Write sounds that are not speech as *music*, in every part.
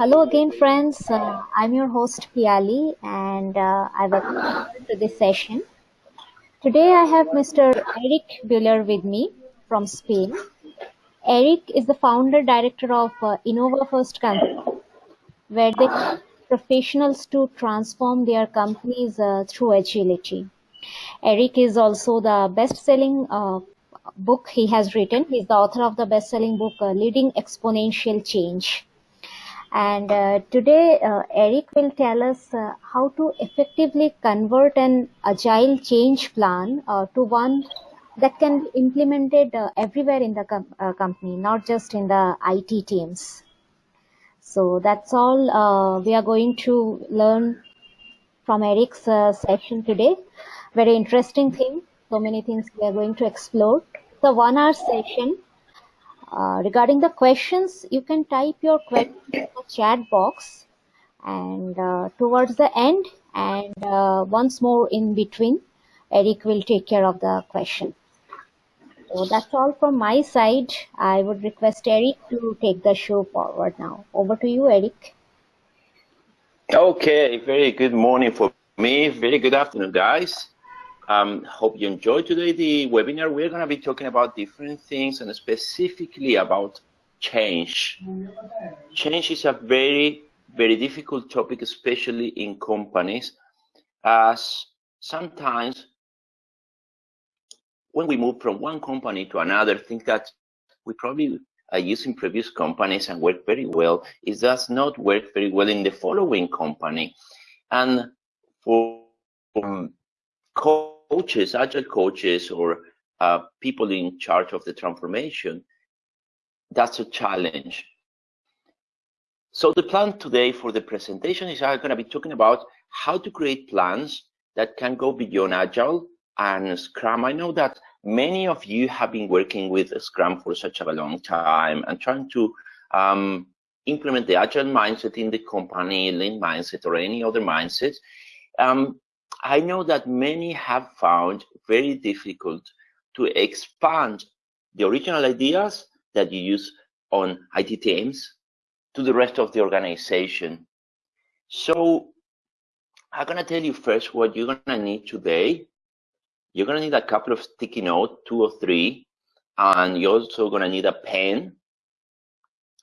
Hello again, friends. Uh, I'm your host Piali, and uh, I welcome to this session. Today, I have Mr. Eric Bühler with me from Spain. Eric is the founder director of uh, Innova First Company, where they professionals to transform their companies uh, through agility. Eric is also the best-selling uh, book he has written. He's the author of the best-selling book uh, Leading Exponential Change. And uh, today, uh, Eric will tell us uh, how to effectively convert an agile change plan uh, to one that can be implemented uh, everywhere in the com- uh, company, not just in the IT teams. So that's all we are going to learn from Eric's session today. Very interesting thing. So many things we are going to explore. The one hour session uh, regarding the questions, you can type your question in the chat box and uh, towards the end and uh, once more in between, Eric will take care of the question. So that's all from my side. I would request Eric to take the show forward now. Over to you, Eric. Okay, very good morning for me. Very good afternoon, guys. Um, hope you enjoyed today the webinar. We're going to be talking about different things and specifically about change. Change is a very, very difficult topic, especially in companies, as sometimes when we move from one company to another, think that we probably are using previous companies and work very well. It does not work very well in the following company. And for um, coaches, agile coaches, or uh, people in charge of the transformation, that's a challenge. So the plan today for the presentation is I'm going to be talking about how to create plans that can go beyond agile and Scrum. I know that many of you have been working with Scrum for such a long time and trying to um, implement the agile mindset in the company, lean mindset, or any other mindset. Um, I know that many have found very difficult to expand the original ideas that you use on IT teams to the rest of the organization. So I'm going to tell you first what you're going to need today. You're going to need a couple of sticky notes, two or three, and you're also going to need a pen.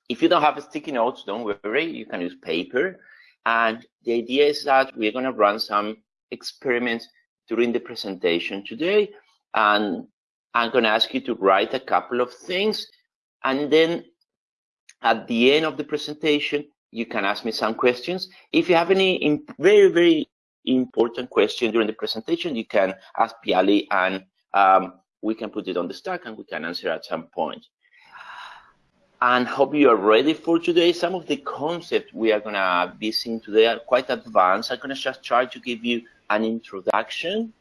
If you don't have sticky notes, don't worry, you can use paper. And the idea is that we're to run some experiments during the presentation today. And I'm going to ask you to write a couple of things. And then at the end of the presentation, you can ask me some questions. If you have any very, very important question during the presentation, you can ask Piali and um, we can put it on the stack and we can answer at some point. And hope you are ready for today. Some of the concepts we are going to be seeing today are quite advanced. I'm going to just try to give you an introduction.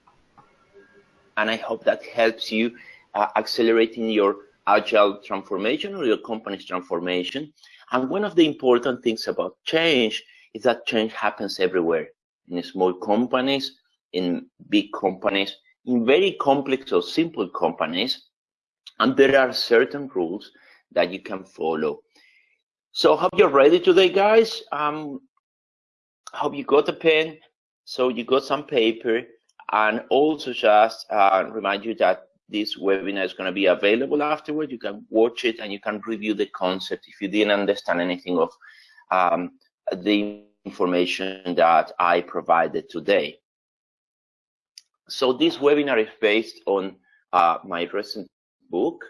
And I hope that helps you uh, accelerating your agile transformation or your company's transformation. And one of the important things about change is that change happens everywhere in small companies, in big companies, in very complex or simple companies. And there are certain rules that you can follow. So I hope you're ready today, guys. Um, hope you got a pen so you got some paper and also just uh, remind you that this webinar is going to be available afterward. You can watch it and you can review the concept if you didn't understand anything of um, the information that I provided today. So this webinar is based on uh, my recent book,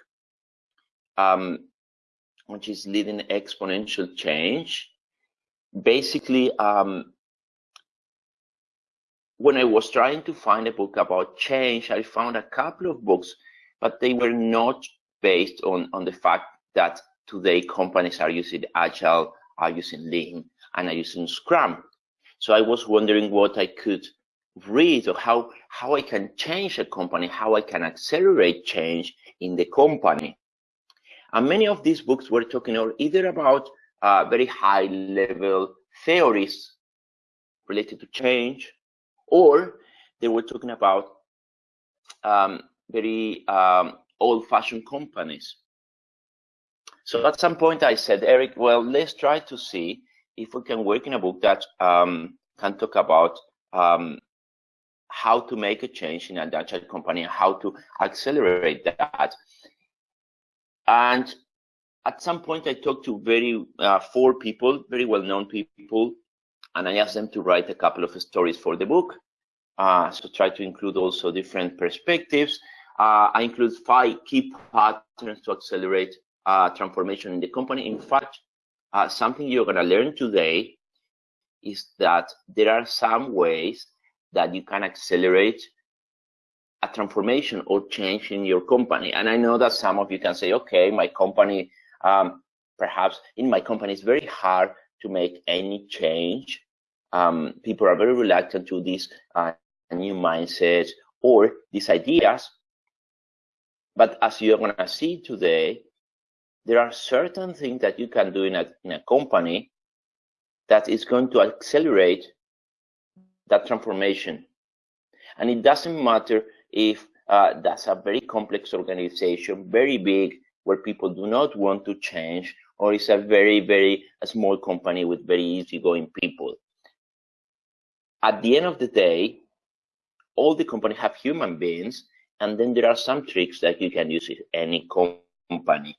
um, which is Leading Exponential Change. Basically, um, when I was trying to find a book about change, I found a couple of books, but they were not based on, on the fact that today companies are using Agile, are using Lean, and are using Scrum. So I was wondering what I could read or how, how I can change a company, how I can accelerate change in the company. And many of these books were talking either about uh, very high level theories related to change or they were talking about um, very um, old-fashioned companies. So at some point I said, Eric, well, let's try to see if we can work in a book that um, can talk about um, how to make a change in a Dutch company and how to accelerate that. And at some point, I talked to very uh, four people, very well-known people, and I asked them to write a couple of stories for the book. Uh, so try to include also different perspectives. Uh, I include five key patterns to accelerate uh, transformation in the company. In fact, uh, something you're going to learn today is that there are some ways that you can accelerate a transformation or change in your company. And I know that some of you can say, okay, my company, um, perhaps in my company, it's very hard to make any change. Um, people are very reluctant to these uh, new mindsets or these ideas. But as you're going to see today, there are certain things that you can do in a, in a company that is going to accelerate that transformation. And it doesn't matter if uh, that's a very complex organization, very big, where people do not want to change, or it's a very, very a small company with very easygoing people. At the end of the day, all the companies have human beings, and then there are some tricks that you can use in any company.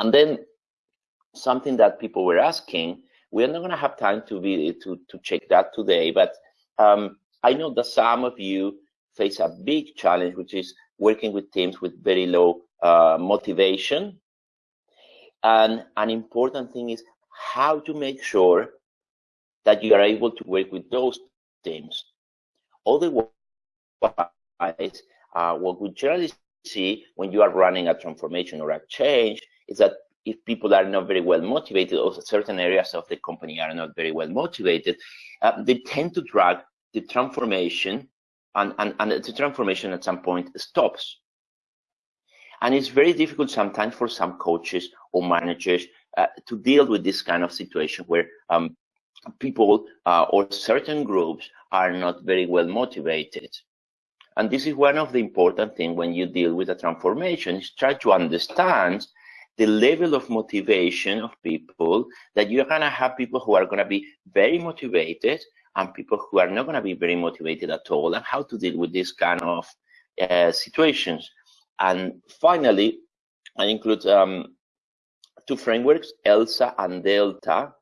And then something that people were asking, we're not going to have time to be to to check that today, but um, I know that some of you face a big challenge, which is working with teams with very low uh, motivation. And an important thing is how to make sure that you are able to work with those teams. Otherwise, uh, what we generally see when you are running a transformation or a change is that if people are not very well motivated or certain areas of the company are not very well motivated, uh, they tend to drag the transformation and, and, and the transformation at some point stops. And it's very difficult sometimes for some coaches or managers uh, to deal with this kind of situation where um, people uh, or certain groups are not very well motivated. And this is one of the important things when you deal with a transformation is try to understand the level of motivation of people that you're going to have people who are going to be very motivated and people who are not going to be very motivated at all and how to deal with this kind of uh, situations. And finally, I include um, two frameworks, ELSA and Delta,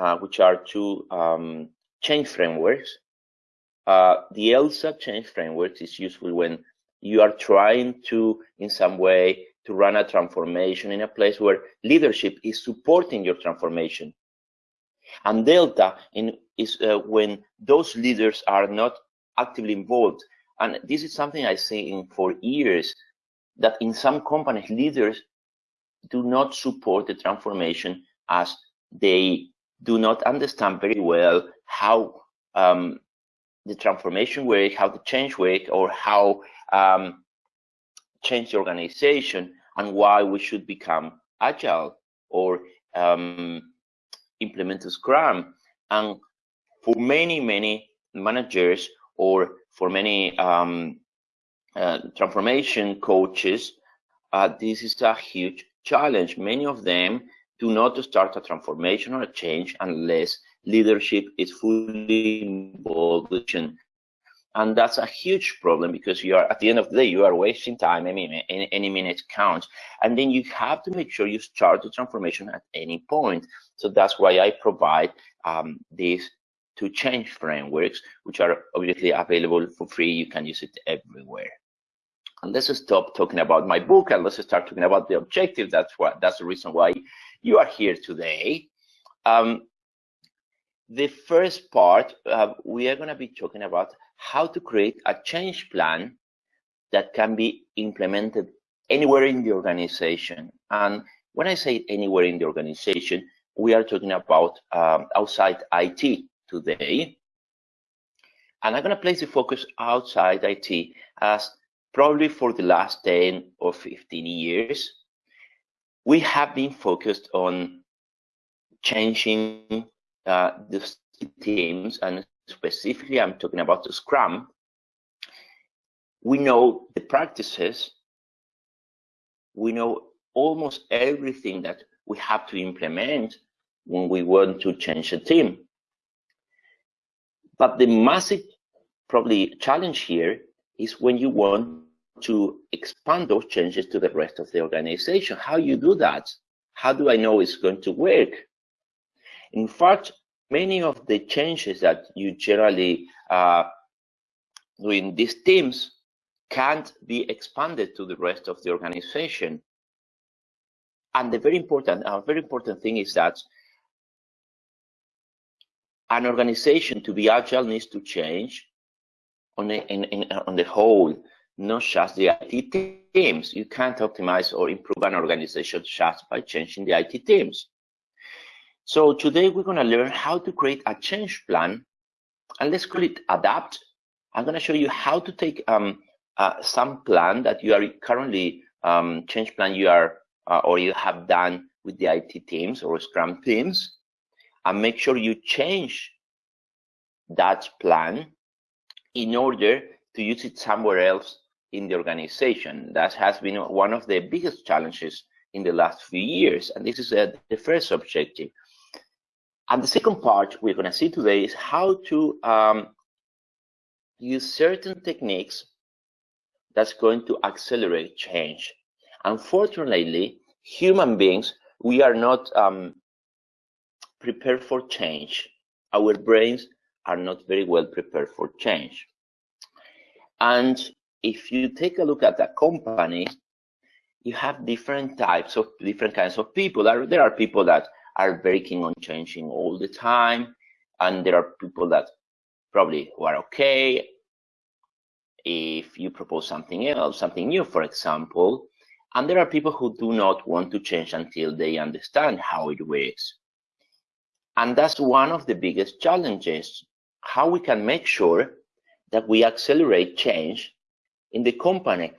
uh, which are two um, change frameworks. Uh, the ELSA change framework is useful when you are trying to, in some way, to run a transformation in a place where leadership is supporting your transformation. And delta in, is uh, when those leaders are not actively involved. And this is something I've seen for years, that in some companies, leaders do not support the transformation as they do not understand very well how um, the transformation work, how the change work, or how um, change the organization and why we should become agile or um, implement Scrum. And for many, many managers or for many um, uh, transformation coaches, uh, this is a huge challenge. Many of them do not to start a transformation or a change unless leadership is fully involved. And that's a huge problem because you are at the end of the day you are wasting time any, any, any minute counts. And then you have to make sure you start the transformation at any point. So that's why i provide um, these two change frameworks which are obviously available for free. You can use it everywhere. And let's stop talking about my book and let's start talking about the objective. That's what that's the reason why you are here today um, the first part uh, we are going to be talking about how to create a change plan that can be implemented anywhere in the organization. And when I say anywhere in the organization, we are talking about um, outside IT today. And I'm going to place the focus outside IT as probably for the last 10 or 15 years, we have been focused on changing uh, the teams and specifically I'm talking about the Scrum, we know the practices, we know almost everything that we have to implement, when we want to change a team. But the massive probably challenge here is when you want to expand those changes to the rest of the organization. How you do that? How do I know it's going to work? In fact, many of the changes that you generally uh, do in these teams can't be expanded to the rest of the organization. And the very important, a very important thing is that an organization to be agile needs to change on in, in, on the whole, not just the IT teams. You can't optimize or improve an organization just by changing the IT teams. So today we're going to learn how to create a change plan and let's call it adapt. I'm going to show you how to take um, uh, some plan that you are currently um, change plan you are uh, or you have done with the IT teams or Scrum teams and make sure you change that plan in order to use it somewhere else in the organization. That has been one of the biggest challenges in the last few years. And this is uh, the first objective. And the second part we're going to see today is how to um, use certain techniques that's going to accelerate change. Unfortunately, human beings, we are not um, prepared for change. Our brains are not very well prepared for change. And if you take a look at a company, you have different types of different kinds of people. There, are people that are very keen on changing all the time, and there are people that probably are okay if you propose something else, something new, for example. And there are people who do not want to change until they understand how it works. And that's one of the biggest challenges, how we can make sure that we accelerate change in the company.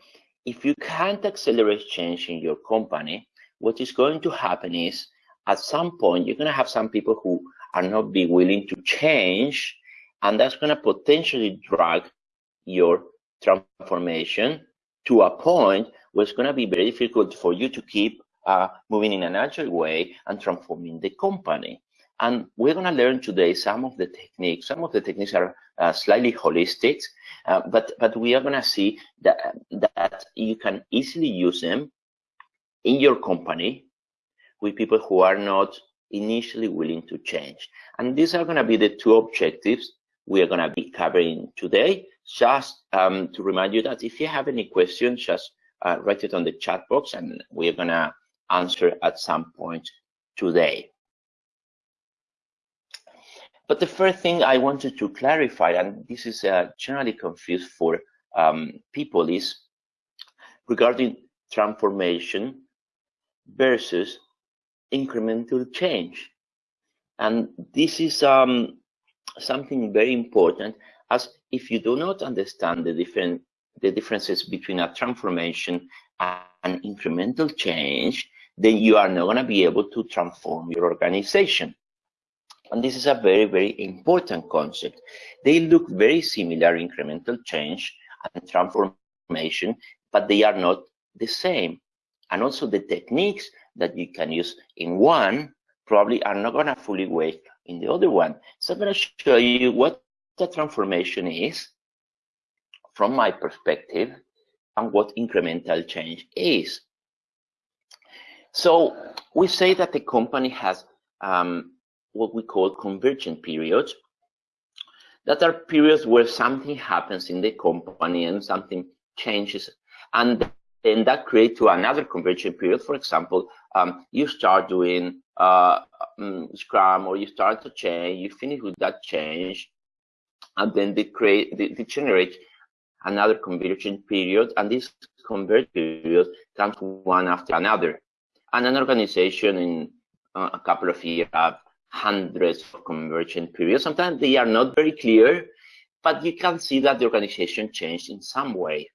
If you can't accelerate change in your company, what is going to happen is at some point, you're going to have some people who are not be willing to change, and that's going to potentially drag your transformation to a point where it's going to be very difficult for you to keep uh, moving in a natural way and transforming the company. And we're going to learn today some of the techniques. Some of the techniques are uh, slightly holistic, uh, but but we are going to see that that you can easily use them in your company with people who are not initially willing to change. And these are going to be the two objectives we are going to be covering today. Just um, to remind you that if you have any questions, just uh, write it on the chat box and we're going to answer at some point today. But the first thing I wanted to clarify, and this is uh, generally confused for um, people, is regarding transformation versus incremental change. And this is um, something very important as if you do not understand the different the differences between a transformation and incremental change, then you are not going to be able to transform your organization. And this is a very, very important concept. They look very similar, incremental change and transformation, but they are not the same. And also the techniques that you can use in one probably are not going to fully work in the other one. So I'm to show you what the transformation is from my perspective and what incremental change is. So we say that the company has um, what we call convergent periods that are periods where something happens in the company and something changes and then that creates to another convergent period. For example, um, you start doing uh, um, Scrum or you start to change, you finish with that change, and then they create, they, they generate another convergent period, and this convergent period comes one after another. And an organization in uh, a couple of years hundreds of conversion periods. Sometimes they are not very clear, but you can see that the organization changed in some way.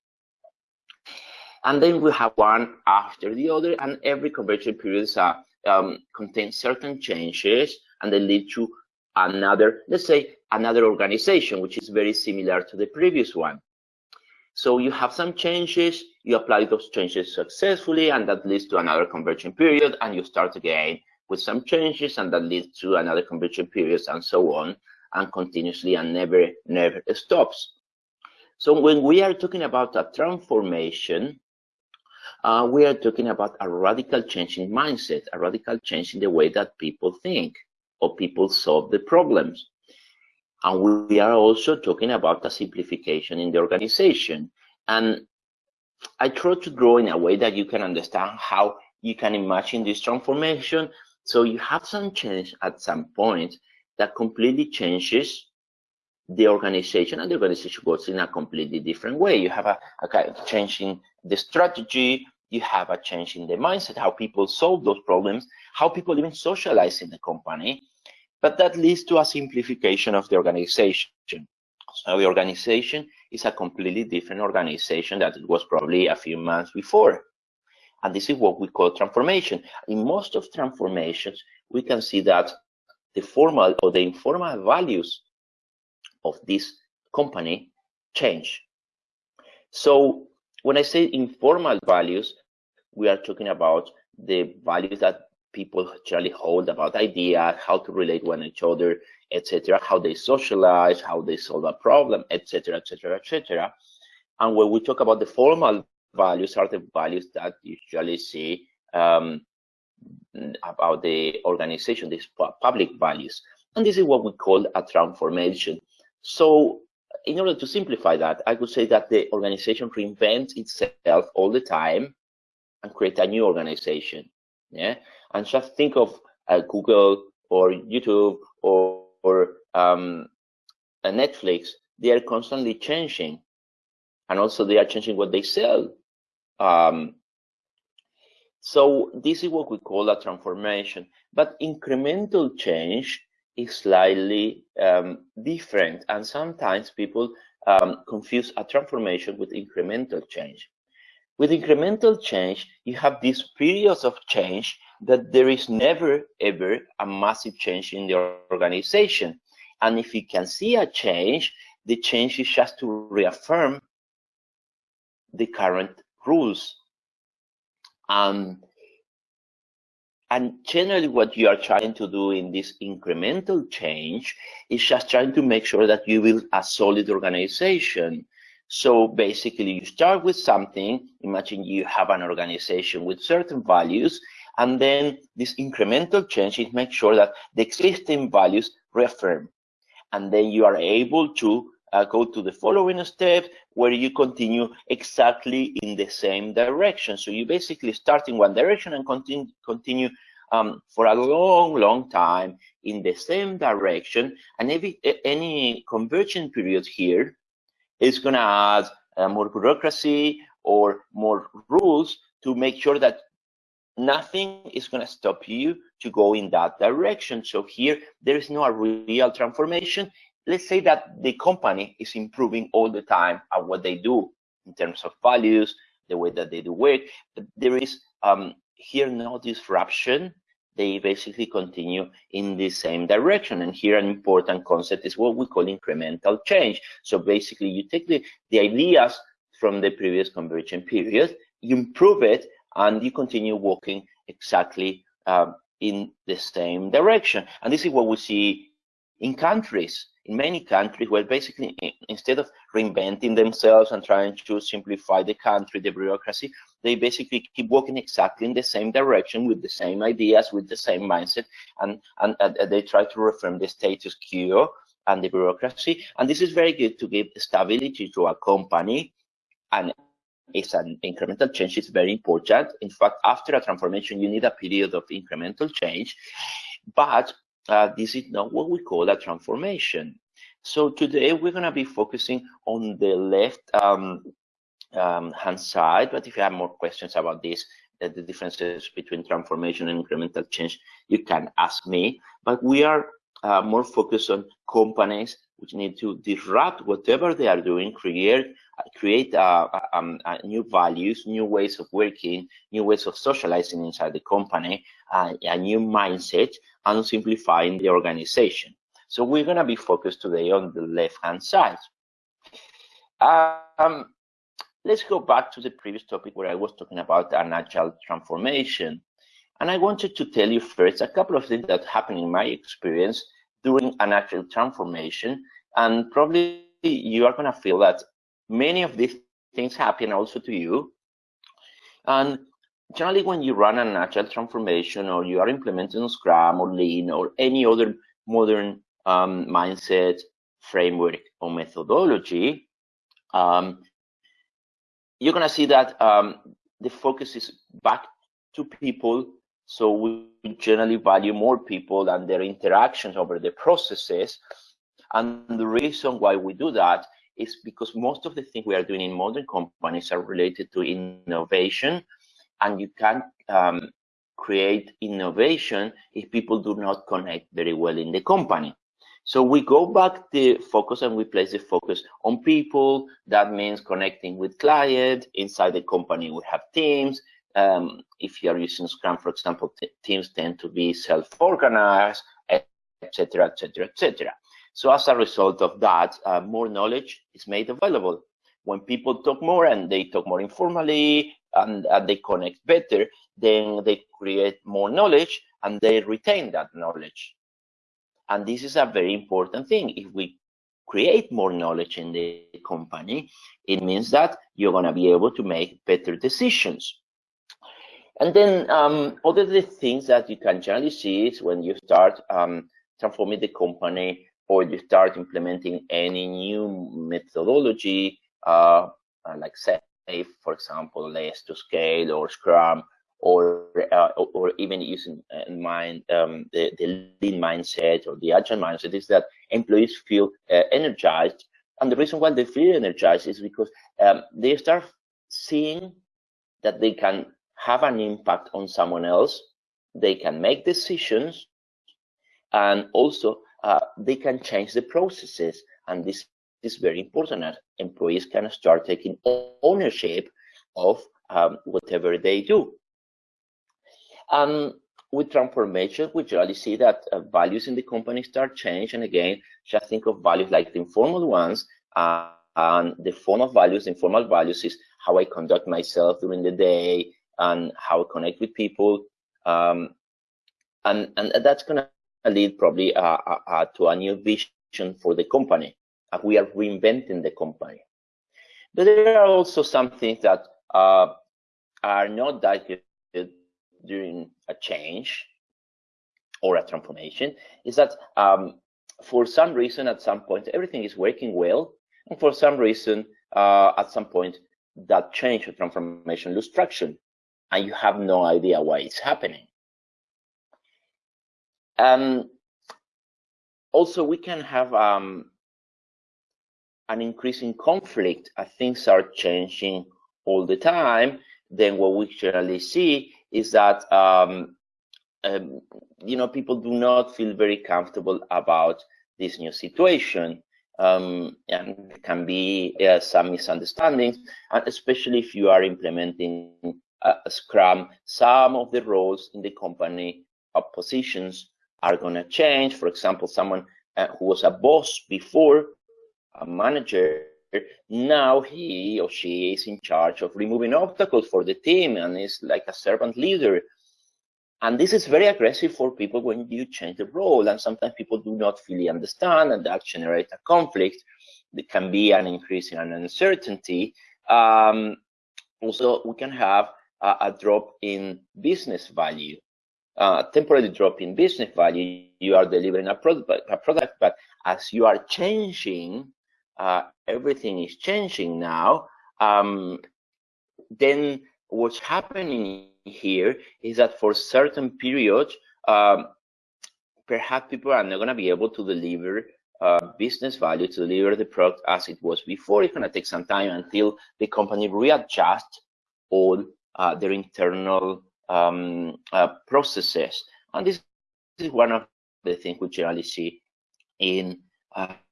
And then we have one after the other, and every conversion period uh, um, contains certain changes, and they lead to another, let's say, another organization, which is very similar to the previous one. So you have some changes, you apply those changes successfully, and that leads to another conversion period, and you start again with some changes and that leads to another conversion periods and so on and continuously and never, never stops. So when we are talking about a transformation, uh, we are talking about a radical change in mindset, a radical change in the way that people think or people solve the problems. And we are also talking about a simplification in the organization. And I try to draw in a way that you can understand how you can imagine this transformation. So you have some change at some point that completely changes the organization and the organization goes in a completely different way. You have a, a kind of change in the strategy, you have a change in the mindset, how people solve those problems, how people even socialize in the company, but that leads to a simplification of the organization. So the organization is a completely different organization that it was probably a few months before. And this is what we call transformation. In most of transformations, we can see that the formal or the informal values of this company change. So when I say informal values, we are talking about the values that people generally hold about ideas, how to relate one each other, etc., how they socialize, how they solve a problem, etc., etc., etc. And when we talk about the formal values, are the values that usually see um, about the organization, these public values. And this is what we call a transformation. So in order to simplify that, I would say that the organization reinvents itself all the time and create a new organization. Yeah, and just think of uh, Google or YouTube or, or um, Netflix. They are constantly changing, and also they are changing what they sell. Um, so this is what we call a transformation. But incremental change is slightly um, different, and sometimes people um, confuse a transformation with incremental change. With incremental change, you have these periods of change that there is never ever a massive change in the organization. And if you can see a change, the change is just to reaffirm the current rules. Um, and generally what you are trying to do in this incremental change is just trying to make sure that you build a solid organization. So basically you start with something, imagine you have an organization with certain values, and then this incremental change is make sure that the existing values reaffirm. And then you are able to uh, go to the following step where you continue exactly in the same direction. So you basically start in one direction and continue, continue um, for a long, long time in the same direction. And every, any conversion period here is going to add uh, more bureaucracy or more rules to make sure that nothing is going to stop you to go in that direction. So here, there is no real transformation. Let's say that the company is improving all the time at what they do in terms of values, the way that they do work. But there is um, here no disruption. They basically continue in the same direction. And here an important concept is what we call incremental change. So basically you take the, the ideas from the previous conversion period, you improve it, and you continue walking exactly uh, in the same direction. And this is what we see in countries, in many countries, where basically instead of reinventing themselves and trying to simplify the country, the bureaucracy, they basically keep walking exactly in the same direction with the same ideas, with the same mindset, and, and, and they try to reform the status quo and the bureaucracy. And this is very good to give stability to a company and is an incremental change is very important. In fact, after a transformation, you need a period of incremental change, but uh, this is not what we call a transformation. So today we're going to be focusing on the left um, um, hand side, but if you have more questions about this, the differences between transformation and incremental change, you can ask me. But we are uh, more focused on companies which need to disrupt whatever they are doing, create create uh, um, uh, new values, new ways of working, new ways of socializing inside the company, uh, a new mindset, and simplifying the organization. So we're going to be focused today on the left-hand side. Um, let's go back to the previous topic where I was talking about an agile transformation. And I wanted to tell you first a couple of things that happened in my experience during an agile transformation. And probably you are going to feel that many of these things happen also to you. And generally, when you run an agile transformation or you are implementing Scrum or Lean or any other modern um, mindset, framework, or methodology, um, you're going to see that um, the focus is back to people. So we generally value more people and their interactions over the processes. And the reason why we do that is because most of the things we are doing in modern companies are related to innovation. And you can't um, create innovation if people do not connect very well in the company. So we go back the focus and we place the focus on people. That means connecting with clients inside the company. We have teams. Um, if you are using Scrum, for example, teams tend to be self-organized, etc., etc., etc. So as a result of that, uh, more knowledge is made available. When people talk more and they talk more informally and, and they connect better, then they create more knowledge and they retain that knowledge. And this is a very important thing. If we create more knowledge in the company, it means that you're going to be able to make better decisions. And then um, other the things that you can generally see is when you start um, transforming the company or you start implementing any new methodology, uh, like SAFe, for example, less to scale or Scrum, or uh, or even using uh, mind um, the, the lean mindset or the agile mindset is that employees feel uh, energized. And the reason why they feel energized is because um, they start seeing that they can have an impact on someone else they can make decisions and also uh, they can change the processes and this is very important that employees can start taking ownership of um, whatever they do um, with transformation, we generally see that uh, values in the company start change. And again, just think of values like the informal ones. Uh, and the form of values, informal values is how I conduct myself during the day and how I connect with people. Um, and, and that's going to lead probably uh, uh, uh, to a new vision for the company. We are reinventing the company. But there are also some things that uh, are not good during a change or a transformation is that um, for some reason at some point everything is working well and for some reason uh, at some point that change or transformation lose traction and you have no idea why it's happening. Um, also we can have um, an increasing conflict. As things are changing all the time. Then what we generally see is that um, um, you know people do not feel very comfortable about this new situation. Um, and can be uh, some misunderstandings and especially if you are implementing scrum some of the roles in the company positions are going to change for example someone uh, who was a boss before a manager now he or she is in charge of removing obstacles for the team and is like a servant leader. And this is very aggressive for people when you change the role. And sometimes people do not fully understand, and that generates a conflict. There can be an increase in an uncertainty. Um, also, we can have a, drop in business value. Uh, temporary drop in business value, you are delivering a product, a product, but as you are changing uh, everything is changing now, um, then what's happening here is that for certain periods, um, perhaps people are not going to be able to deliver uh, business value to deliver the product as it was before. It's going to take some time until the company readjusts all uh, their internal um, uh, processes. And this is one of the things we generally see in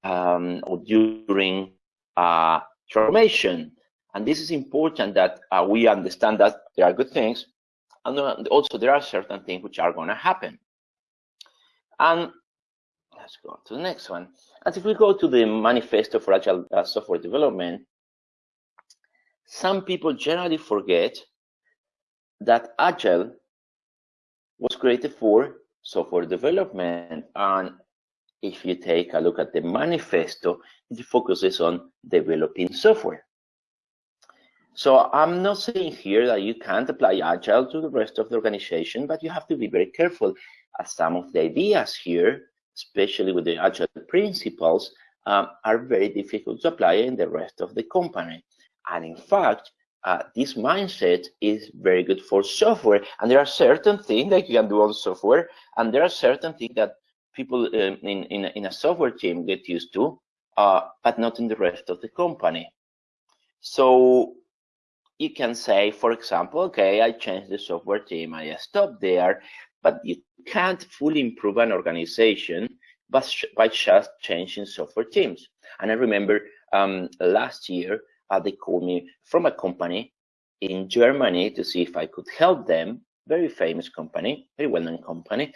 um, or during uh, transformation. And this is important that uh, we understand that there are good things, and also there are certain things which are going to happen. And let's go to the next one. As if we go to the manifesto for agile uh, software development, some people generally forget that agile was created for software development. And if you take a look at the manifesto, it focuses on developing software. So I'm not saying here that you can't apply Agile to the rest of the organization, but you have to be very careful as some of the ideas here, especially with the Agile principles, um, are very difficult to apply in the rest of the company. And in fact, uh, this mindset is very good for software. And there are certain things that you can do on software, and there are certain things that people um, in, in, in, a software team get used to, uh, but not in the rest of the company. So you can say, for example, okay, I changed the software team, I stopped there, but you can't fully improve an organization by, by just changing software teams. And I remember um, last year, uh, they called me from a company in Germany to see if I could help them, very famous company, very well-known company,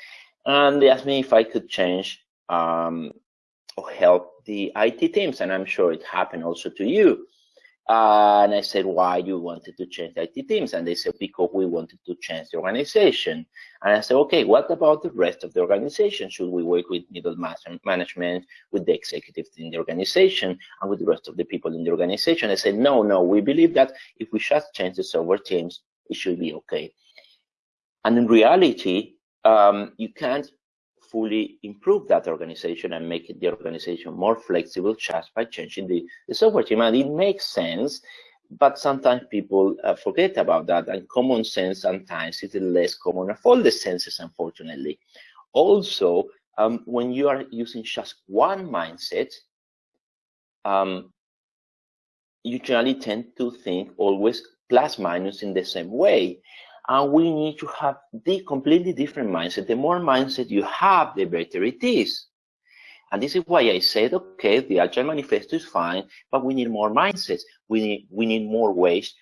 and they asked me if I could change um, or help the IT teams, and I'm sure it happened also to you. And I said, why you wanted to change the IT teams? And they said, because we wanted to change the organization. And I said, okay, what about the rest of the organization? Should we work with middle management, with the executives in the organization, and with the rest of the people in the organization? I said, no, no, we believe that if we just change the software teams, it should be okay. And in reality, um, you can't fully improve that organization and make the organization more flexible just by changing the, the software team. And it makes sense, but sometimes people uh, forget about that. And common sense sometimes is less common of all the senses, unfortunately. Also, um, when you are using just one mindset, um, you generally tend to think always plus minus in the same way and we need to have the completely different mindset. The more mindset you have, the better it is. And this is why I said, okay, the Agile Manifesto is fine, but we need more mindsets. We need, we need more ways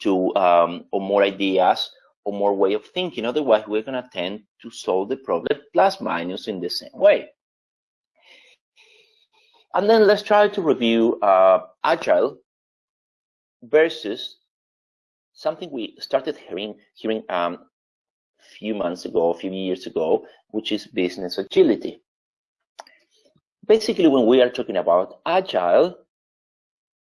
to, um, or more ideas, or more way of thinking. Otherwise, we're going to tend to solve the problem plus minus in the same way. And then let's try to review uh, Agile versus something we started hearing hearing um, a few months ago, a few years ago, which is business agility. Basically, when we are talking about agile,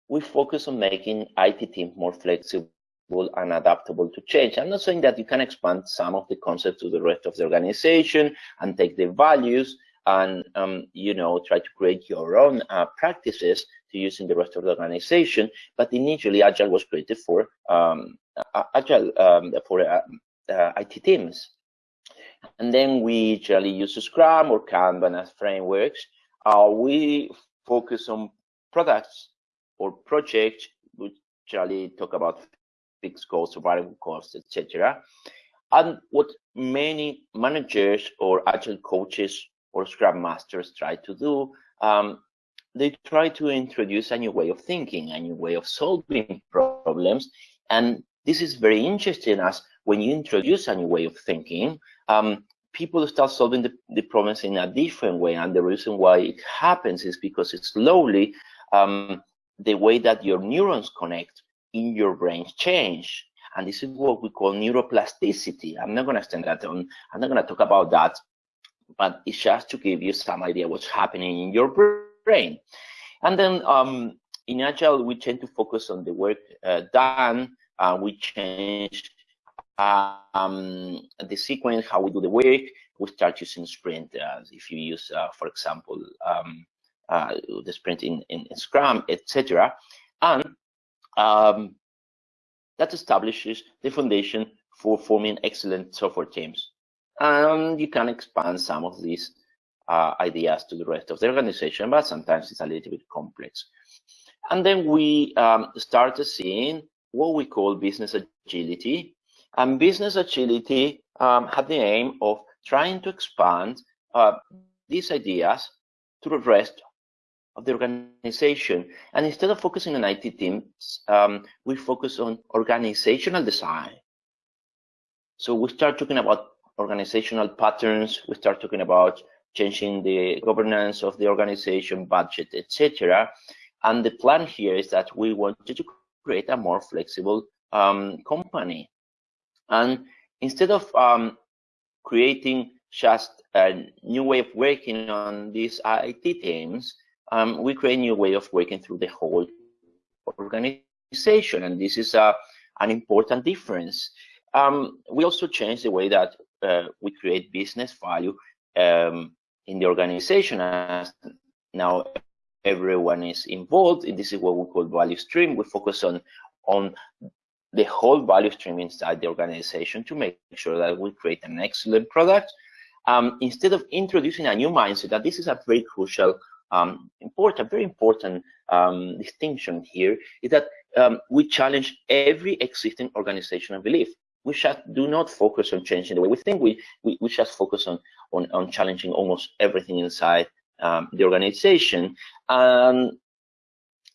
we focus on making IT teams more flexible and adaptable to change. I'm not saying that you can expand some of the concepts to the rest of the organization and take the values and um, you know try to create your own uh, practices to use in the rest of the organization. But initially, Agile was created for um, Agile um, for uh, uh, IT teams. And then we usually use Scrum or Kanban as frameworks. Uh, we focus on products or projects, which usually talk about fixed costs variable costs, etc. And what many managers or agile coaches or Scrum masters try to do um, they try to introduce a new way of thinking, a new way of solving problems. And this is very interesting as when you introduce a new way of thinking, um, people start solving the, the, problems in a different way. And the reason why it happens is because it's slowly um, the way that your neurons connect in your brain change. And this is what we call neuroplasticity. I'm not going to extend that on. I'm not going to talk about that, but it's just to give you some idea what's happening in your brain brain. And then um, in Agile, we tend to focus on the work uh, done. Uh, we change um, the sequence, how we do the work. We start using sprint. Uh, if you use, uh, for example, um, uh, the sprint in, in, in Scrum, etc. And um, that establishes the foundation for forming excellent software teams. And you can expand some of these uh, ideas to the rest of the organization, but sometimes it's a little bit complex. And then we um, started seeing what we call business agility. And business agility um, had the aim of trying to expand uh, these ideas to the rest of the organization. And instead of focusing on IT teams, um, we focus on organizational design. So we start talking about organizational patterns. We start talking about changing the governance of the organization, budget, etc. And the plan here is that we wanted to create a more flexible um, company. And instead of um, creating just a new way of working on these IT teams, um, we create a new way of working through the whole organization. And this is a, an important difference. Um, we also change the way that uh, we create business value um, in the organization as now everyone is involved. This is what we call value stream. We focus on on the whole value stream inside the organization to make sure that we create an excellent product. Um, instead of introducing a new mindset, that this is a very crucial, um, important, very important um, distinction here, is that um, we challenge every existing organizational belief. We just do not focus on changing the way we think. We we, we just focus on, on on challenging almost everything inside um, the organization. And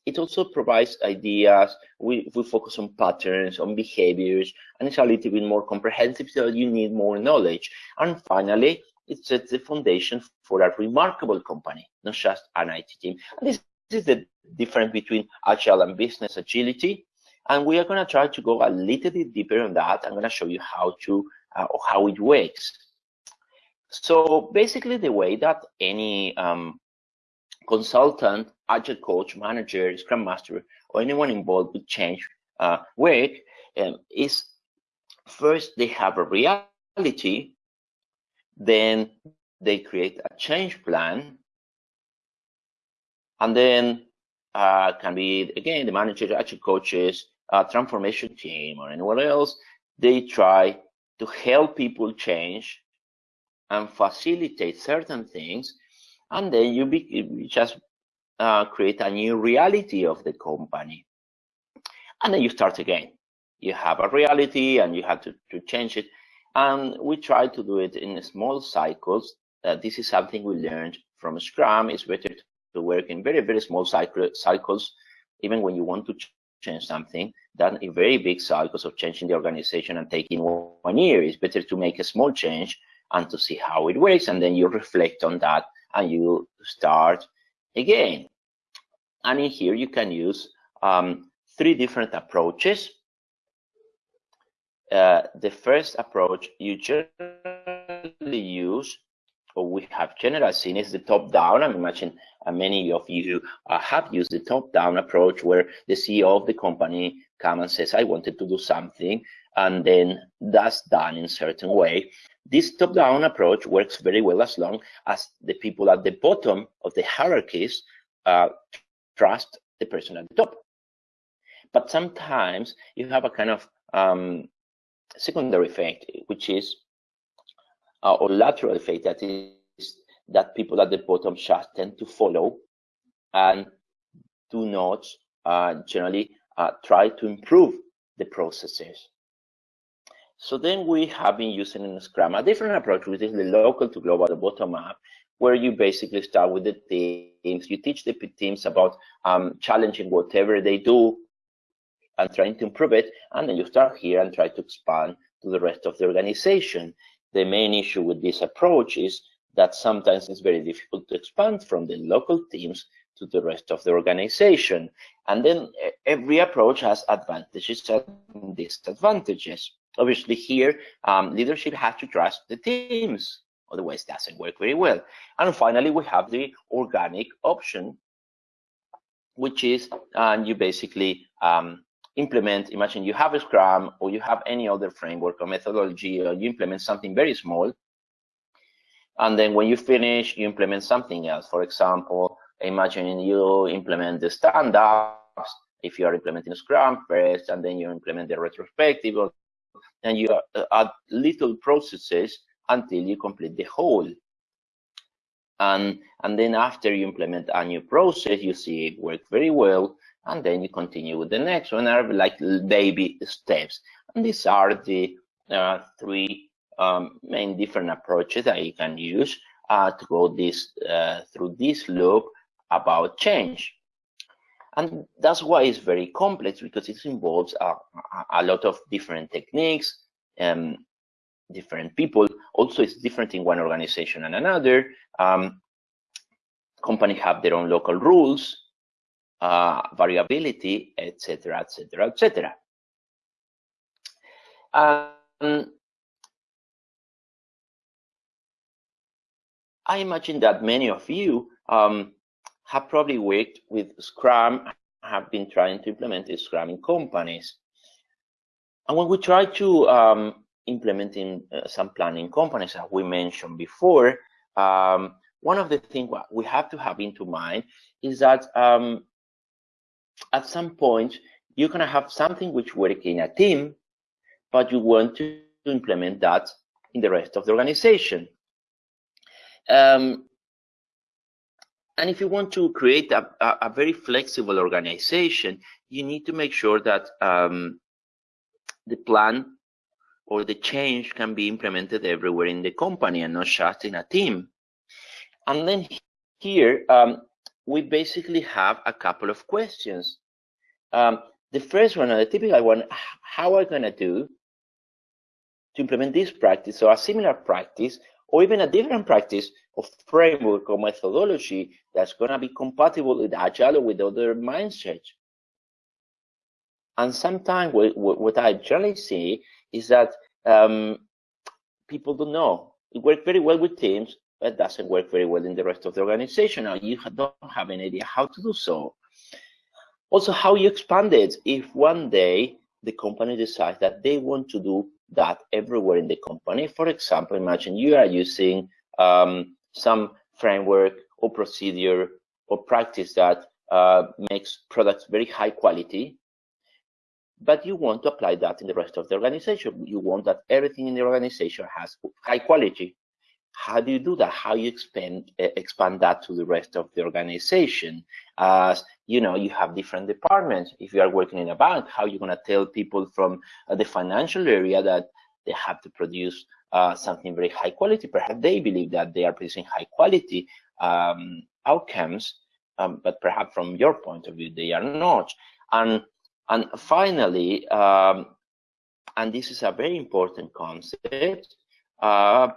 it also provides ideas. We, we focus on patterns, on behaviors, and it's a little bit more comprehensive so you need more knowledge. And finally, it sets the foundation for a remarkable company, not just an IT team. And this, this is the difference between agile and business agility. And we are going to try to go a little bit deeper on that. I'm going to show you how to uh, how it works. So basically, the way that any um, consultant, agile coach, manager, scrum master, or anyone involved with change uh, work um, is first they have a reality, then they create a change plan, and then uh, can be again the manager, agile coaches, uh, transformation team, or anyone else. They try to help people change and facilitate certain things and then you, be, you just uh, create a new reality of the company. And then you start again. You have a reality and you have to, to change it. And we try to do it in small cycles. Uh, this is something we learned from scrum. It's better to work in very very small cycle, cycles even when you want to change something than in very big cycles of changing the organization and taking one year it's better to make a small change and to see how it works and then you reflect on that and you start again. And in here you can use um, three different approaches. Uh, the first approach you generally use, or we have generally seen, is the top-down. I imagine many of you uh, have used the top-down approach where the CEO of the company comes and says, I wanted to do something, and then that's done in certain way. This top-down approach works very well as long as the people at the bottom of the hierarchies uh, trust the person at the top. But sometimes you have a kind of um, secondary effect, which is, uh, or lateral effect, that is that people at the bottom just tend to follow and do not uh, generally uh, try to improve the processes. So then we have been using in Scrum a different approach, which is the local to global, the bottom up, where you basically start with the teams. You teach the teams about um, challenging whatever they do and trying to improve it. And then you start here and try to expand to the rest of the organization. The main issue with this approach is that sometimes it's very difficult to expand from the local teams to the rest of the organization. And then every approach has advantages and disadvantages. Obviously here, um, leadership has to trust the teams, otherwise it doesn't work very well. And finally, we have the organic option, which is uh, you basically um, implement, imagine you have a Scrum or you have any other framework or methodology, or you implement something very small, and then when you finish, you implement something else. For example, imagine you implement the stand-ups, if you are implementing Scrum first, and then you implement the retrospective and you uh, add little processes until you complete the whole. And, and then after you implement a new process, you see it work very well, and then you continue with the next one, are like baby steps. And these are the uh, three um, main different approaches that you can use uh, to go this uh, through this loop about change. And that's why it's very complex because it involves a, a lot of different techniques, um, different people. Also, it's different in one organization and another. Um, companies have their own local rules, uh, variability, etc., etc., etc. I imagine that many of you um, have probably worked with Scrum, have been trying to implement Scrum in companies. And when we try to um, implement in uh, some planning companies, as we mentioned before, um, one of the things we have to have into mind is that um, at some point you're going to have something which works in a team, but you want to implement that in the rest of the organization. Um, and if you want to create a, a, a, very flexible organization, you need to make sure that um, the plan or the change can be implemented everywhere in the company and not just in a team. And then here, um, we basically have a couple of questions. Um, the first one, the typical one, how are I going to do to implement this practice or a similar practice or even a different practice of framework or methodology that's going to be compatible with agile or with other mindsets. And sometimes what, I generally see is that um, people don't know. It works very well with teams, but doesn't work very well in the rest of the organization. Now you don't have an idea how to do so. Also, how you expand it. If one day the company decides that they want to do that everywhere in the company, for example, imagine you are using um, some framework or procedure or practice that uh, makes products very high quality but you want to apply that in the rest of the organization. You want that everything in the organization has high quality. How do you do that? How you expand uh, expand that to the rest of the organization? As you know, you have different departments. If you are working in a bank, how are you going to tell people from uh, the financial area that they have to produce uh, something very high quality? Perhaps they believe that they are producing high quality um, outcomes, um, but perhaps from your point of view, they are not. And and finally, um, and this is a very important concept, uh,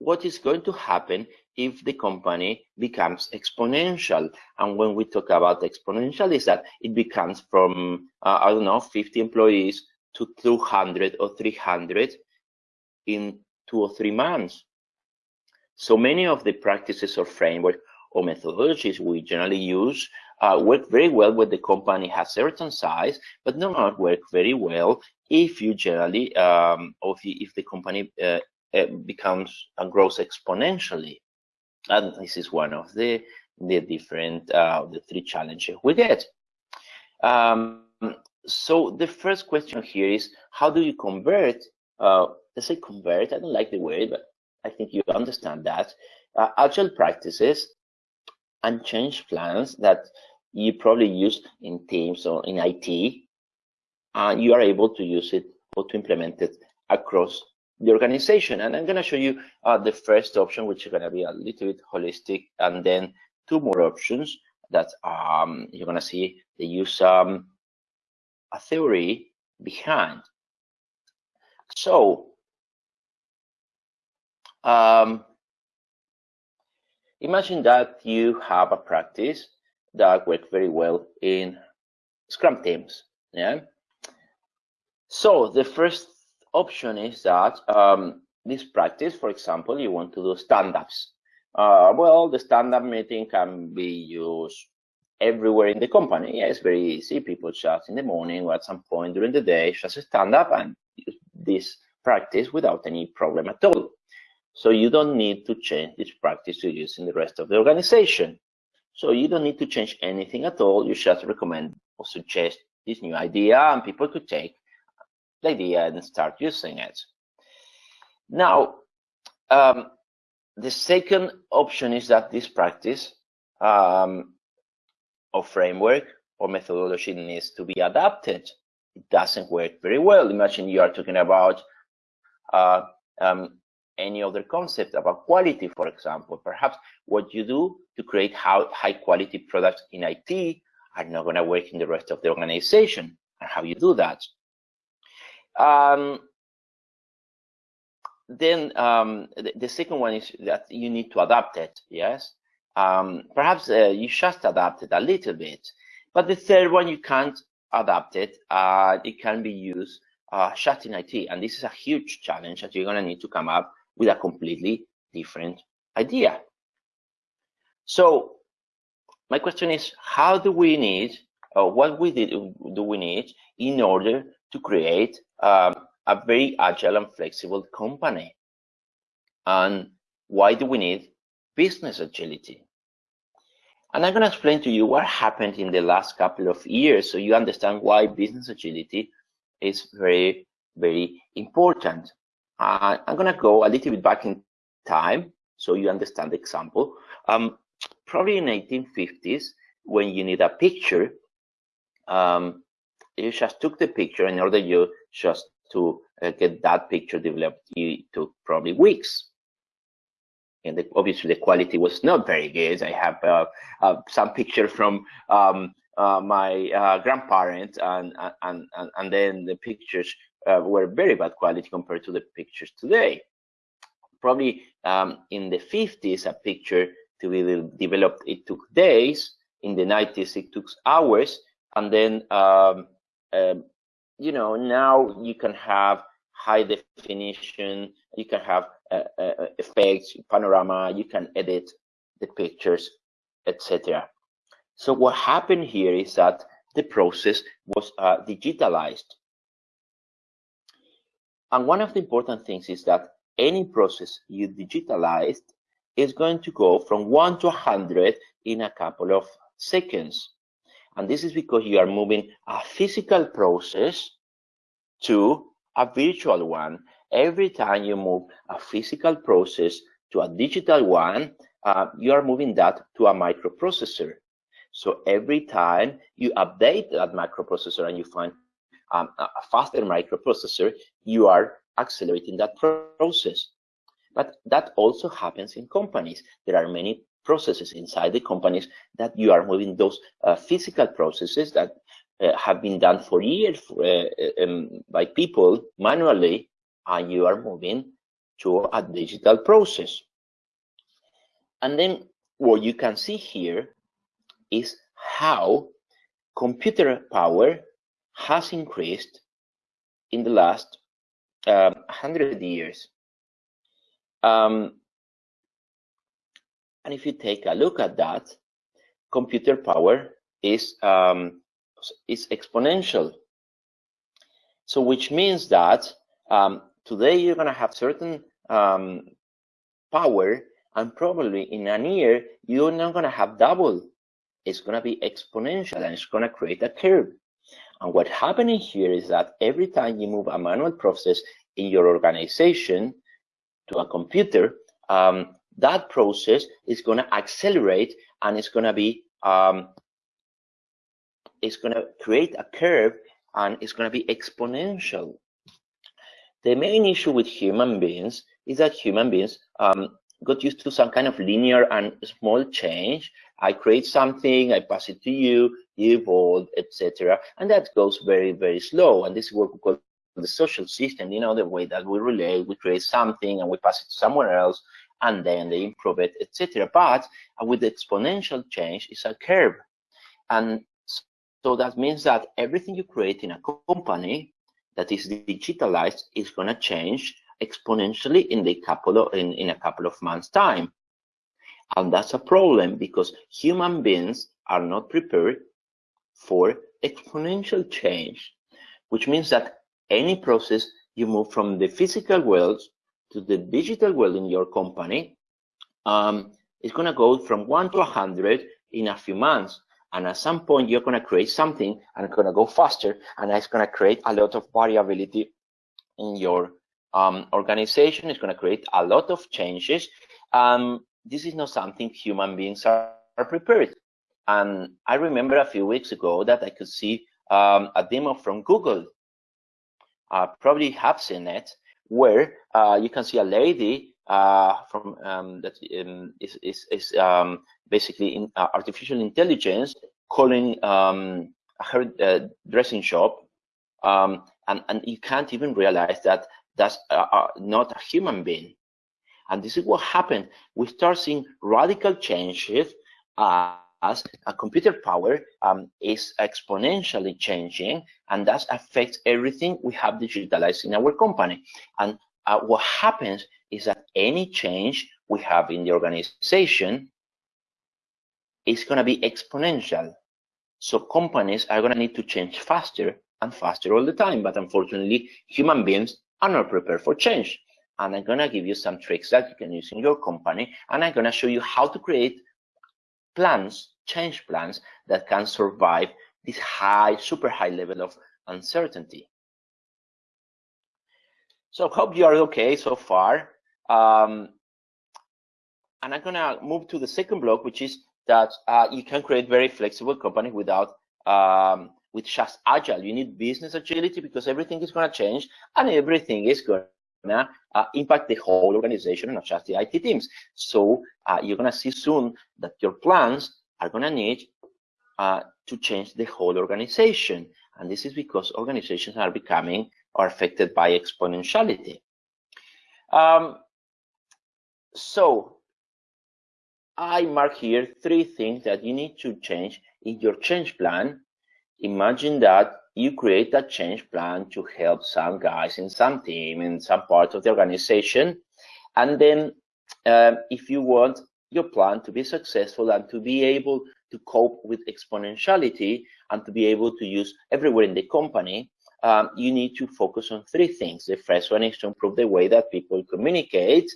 what is going to happen if the company becomes exponential? And when we talk about exponential, is that it becomes from, uh, I don't know, 50 employees to 200 or 300 in two or three months. So many of the practices or framework or methodologies we generally use uh, work very well when the company has certain size, but do not work very well if you generally, um, or if, you, if the company uh, becomes and uh, grows exponentially. And this is one of the the different uh, the three challenges we get. Um, so the first question here is how do you convert? Uh, let's say convert. I don't like the word, but I think you understand that uh, agile practices and change plans that you probably use in Teams or in IT, and you are able to use it or to implement it across the organization. And I'm going to show you uh, the first option, which is going to be a little bit holistic, and then two more options that um, you're going to see they use um, a theory behind. So, um, imagine that you have a practice that works very well in Scrum teams. Yeah. So the first option is that um, this practice, for example, you want to do stand-ups. Uh, well, the stand-up meeting can be used everywhere in the company. Yeah, it's very easy. People just in the morning or at some point during the day, just stand up and use this practice without any problem at all. So you don't need to change this practice to use in the rest of the organization. So you don't need to change anything at all. You just recommend or suggest this new idea and people could take the idea and start using it. Now, um, the second option is that this practice um, or framework or methodology needs to be adapted. It doesn't work very well. Imagine you are talking about uh, um, any other concept about quality, for example. Perhaps what you do to create high quality products in IT are not going to work in the rest of the organization and how you do that. Um, then um, the, the, second one is that you need to adapt it. Yes, um, perhaps uh, you just adapt it a little bit, but the third one you can't adapt it. Uh, it can be used uh, just in IT, and this is a huge challenge that you're going to need to come up with a completely different idea. So my question is, how do we need, or what we did, do we need in order to create um, a very agile and flexible company? And why do we need business agility? And I'm going to explain to you what happened in the last couple of years so you understand why business agility is very, very important. Uh, I'm going to go a little bit back in time so you understand the example. Um, probably in 1850s, when you need a picture, um, you just took the picture in order you just to uh, get that picture developed, it took probably weeks and the, obviously the quality was not very good. I have uh, uh, some picture from um, uh, my uh, grandparents, and, and and and then the pictures uh, were very bad quality compared to the pictures today. Probably um, in the 50s, a picture to be developed it took days. In the 90s, it took hours, and then um, um you know now you can have high definition. You can have uh, uh, effects, panorama, you can edit the pictures, etc. So what happened here is that the process was uh, digitalized. And one of the important things is that any process you digitalized is going to go from 1 to 100 in a couple of seconds. And this is because you are moving a physical process to a virtual one every time you move a physical process to a digital one, uh, you are moving that to a microprocessor. So every time you update that microprocessor and you find um, a faster microprocessor, you are accelerating that process. But that also happens in companies. There are many processes inside the companies that you are moving those uh, physical processes that uh, have been done for years uh, um, by people manually and you are moving to a digital process. And then what you can see here is how computer power has increased in the last um, 100 years. Um, and if you take a look at that, computer power is um, is exponential. So which means that um, today you're going to have certain um, power and probably in a year you're not going to have double it's going to be exponential and it's going to create a curve and what's happening here is that every time you move a manual process in your organization to a computer um, that process is going to accelerate and it's going to be um, it's going to create a curve and it's going to be exponential the main issue with human beings is that human beings um, got used to some kind of linear and small change. I create something, I pass it to you, you evolve, etc. And that goes very, very slow. And this is what we call the social system, you know, the way that we relate, we create something and we pass it to somewhere else, and then they improve it, etc. But uh, with exponential change, it's a curve. And so that means that everything you create in a company that is digitalized is going to change exponentially in the couple of in, in a couple of months time and that's a problem because human beings are not prepared for exponential change which means that any process you move from the physical world to the digital world in your company um, is going to go from 1 to 100 in a few months and at some point, you're going to create something and it's going to go faster. And it's going to create a lot of variability in your um, organization. It's going to create a lot of changes. Um, this is not something human beings are, are, prepared. And I remember a few weeks ago that I could see um, a demo from Google. Uh, probably have seen it, where uh, you can see a lady uh, from um, that um, is, is, is um, basically in uh, artificial intelligence calling um, her uh, dressing shop, um, and and you can't even realize that that's uh, uh, not a human being. And this is what happened. We start seeing radical changes as a computer power um, is exponentially changing, and that affects everything we have digitalized in our company. And uh, what happens is that any change we have in the organization is going to be exponential. So companies are going to need to change faster and faster all the time. But unfortunately, human beings are not prepared for change. And I'm going to give you some tricks that you can use in your company. And I'm going to show you how to create plans, change plans that can survive this high, super high level of uncertainty. So hope you are okay so far. Um, and I'm gonna move to the second block, which is that uh, you can create very flexible company without um, with just agile. You need business agility because everything is gonna change and everything is gonna uh, impact the whole organization, not just the IT teams. So uh, you're gonna see soon that your plans are gonna need uh, to change the whole organization. And this is because organizations are becoming are affected by exponentiality. Um, so I mark here three things that you need to change in your change plan. Imagine that you create a change plan to help some guys in some team, in some part of the organization. And then um, if you want your plan to be successful and to be able to cope with exponentiality and to be able to use everywhere in the company, um, you need to focus on three things. The first one is to improve the way that people communicate.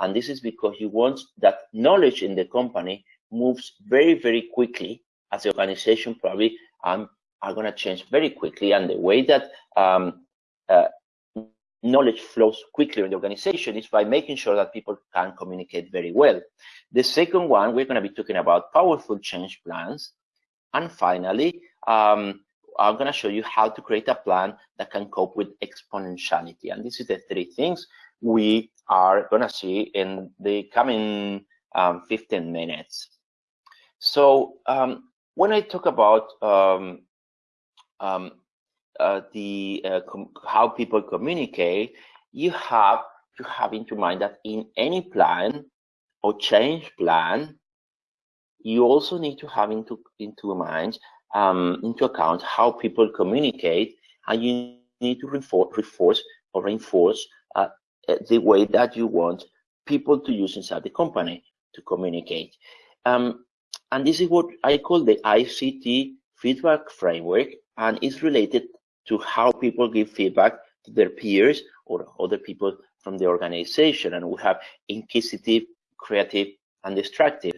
And this is because you want that knowledge in the company moves very, very quickly as the organization probably um, are going to change very quickly. And the way that um, uh, knowledge flows quickly in the organization is by making sure that people can communicate very well. The second one, we're going to be talking about powerful change plans. And finally, um, I'm going to show you how to create a plan that can cope with exponentiality. And this is the three things we are going to see in the coming um, 15 minutes. So um, when I talk about um, um uh, the uh, how people communicate, you have to have into mind that in any plan or change plan, you also need to have into into mind um, into account how people communicate, and you need to reinforce, reinforce or reinforce uh, the way that you want people to use inside the company to communicate. Um, and this is what I call the ICT feedback framework, and it's related to how people give feedback to their peers or other people from the organization. And we have inquisitive, creative, and destructive.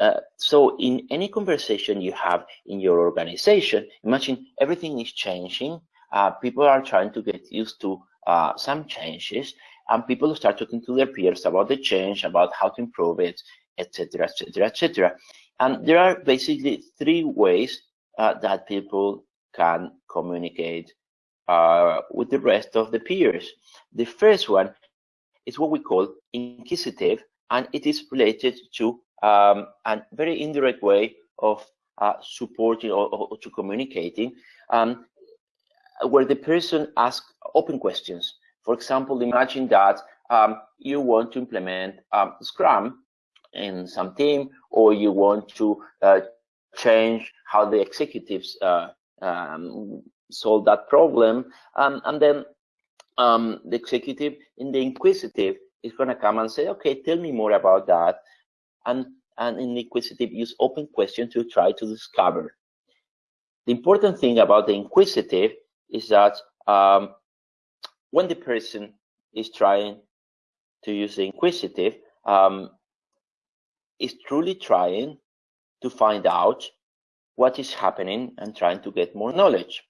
Uh, so in any conversation you have in your organization, imagine everything is changing. Uh, people are trying to get used to uh, some changes and people start talking to their peers about the change, about how to improve it, etc., etc., etc. And there are basically three ways uh, that people can communicate uh, with the rest of the peers. The first one is what we call inquisitive, and it is related to um, a very indirect way of uh, supporting or, or, to communicating, um, where the person asks open questions. For example, imagine that um, you want to implement um, Scrum in some team, or you want to uh, change how the executives uh, um, solve that problem, um, and then the executive in the inquisitive is going to come and say, okay, tell me more about that and, and in inquisitive use open question to try to discover. The important thing about the inquisitive is that um, when the person is trying to use the inquisitive, um, is truly trying to find out what is happening and trying to get more knowledge.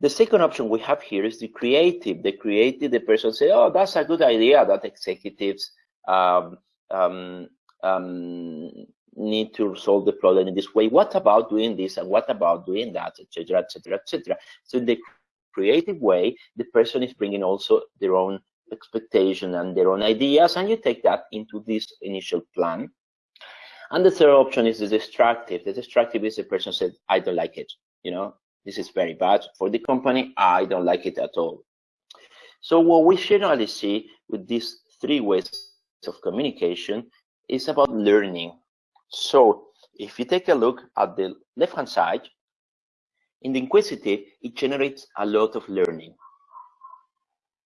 The second option we have here is the creative. The creative, the person say, oh, that's a good idea that executives um, um, um, need to solve the problem in this way. What about doing this and what about doing that, etc., etc., etc. So in the creative way, the person is bringing also their own expectation and their own ideas, and you take that into this initial plan. And the third option is the destructive. The destructive is the person said, I don't like it. You know, this is very bad for the company. I don't like it at all. So what we generally see with these three ways of communication is about learning. So if you take a look at the left-hand side, in the inquisitive, it generates a lot of learning.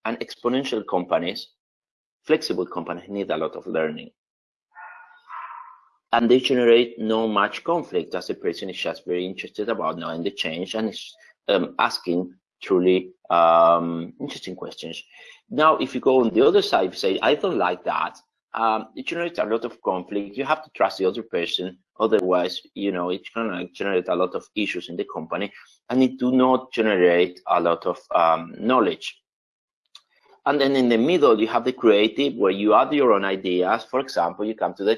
And exponential companies flexible companies need a lot of learning. And they generate no much conflict as the person is just very interested about knowing the change and is um, asking truly um, interesting questions. Now, if you go on the other side, you say, I don't like that, um, it generates a lot of conflict. You have to trust the other person. Otherwise, you know, it's going to generate a lot of issues in the company and it do not generate a lot of um, knowledge. And then in the middle, you have the creative where you add your own ideas. For example, you come to the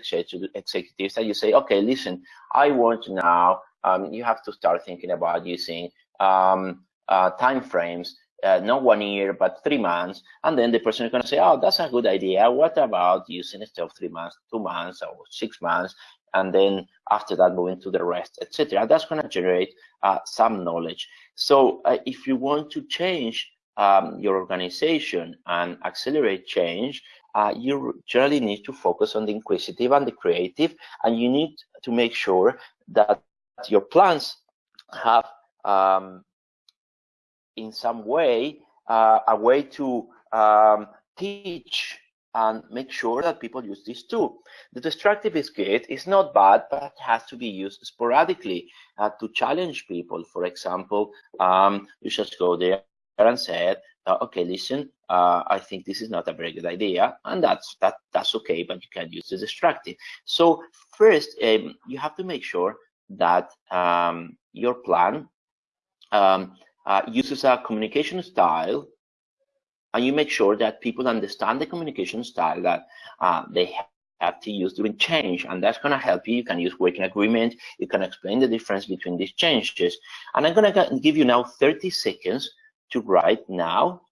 executives and you say, okay, listen, I want now, um, you have to start thinking about using um, uh, time frames uh, not one year, but three months. And then the person is going to say, oh, that's a good idea. What about using instead of three months, two months or six months? And then after that, moving to the rest, etc. That's going to generate uh, some knowledge. So uh, if you want to change um, your organization and accelerate change, uh, you generally need to focus on the inquisitive and the creative, and you need to make sure that your plans have um, in some way uh, a way to um, teach and make sure that people use this too. The destructive is good, it's not bad, but it has to be used sporadically uh, to challenge people. For example, um, you just go there and said, okay, listen, uh, I think this is not a very good idea, and that's that that's okay, but you can use the destructive. So first, um, you have to make sure that um, your plan um, uh, uses a communication style and you make sure that people understand the communication style that uh, they have to use during change and that's going to help you. You can use working agreement. You can explain the difference between these changes. And i'm going to give you now 30 seconds to write now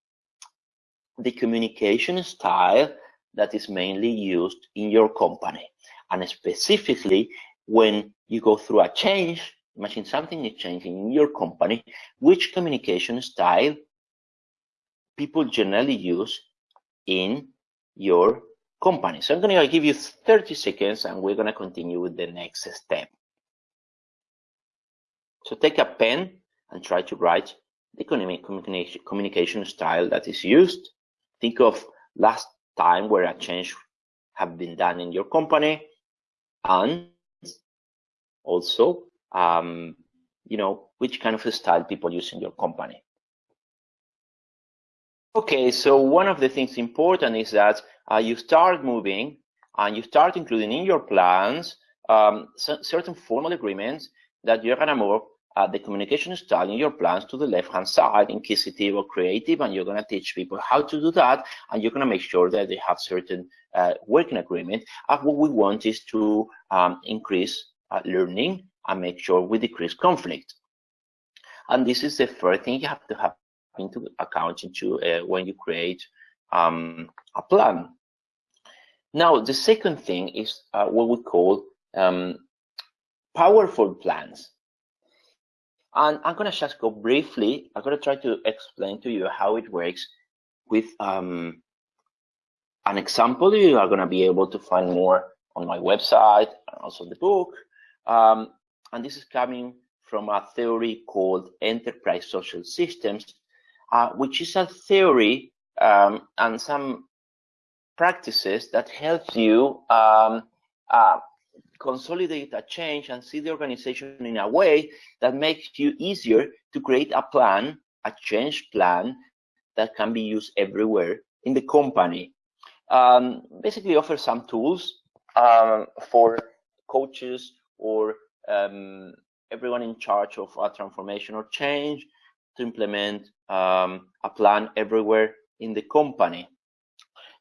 the communication style that is mainly used in your company and specifically when you go through a change imagine something is changing in your company, which communication style people generally use in your company. So I'm going to give you 30 seconds and we're going to continue with the next step. So take a pen and try to write the communication, communication style that is used. Think of last time where a change have been done in your company and also um, you know, which kind of style people use in your company. Okay, so one of the things important is that uh, you start moving and you start including in your plans um, certain formal agreements that you're gonna move uh, the communication style in your plans to the left-hand side, in inquisitive or creative, and you're gonna teach people how to do that, and you're gonna make sure that they have certain uh, working agreement. And what we want is to um, increase uh, learning and make sure we decrease conflict. And this is the first thing you have to have into account into uh, when you create um, a plan. Now, the second thing is uh, what we call um, powerful plans. And I'm going to just go briefly, I'm going to try to explain to you how it works with um, an example. You are going to be able to find more on my website and also the book. Um, and this is coming from a theory called enterprise social systems, uh, which is a theory um, and some practices that helps you um, uh, consolidate a change and see the organization in a way that makes you easier to create a plan, a change plan that can be used everywhere in the company. Um, basically offer some tools um, for coaches or um, everyone in charge of a transformation or change to implement um, a plan everywhere in the company.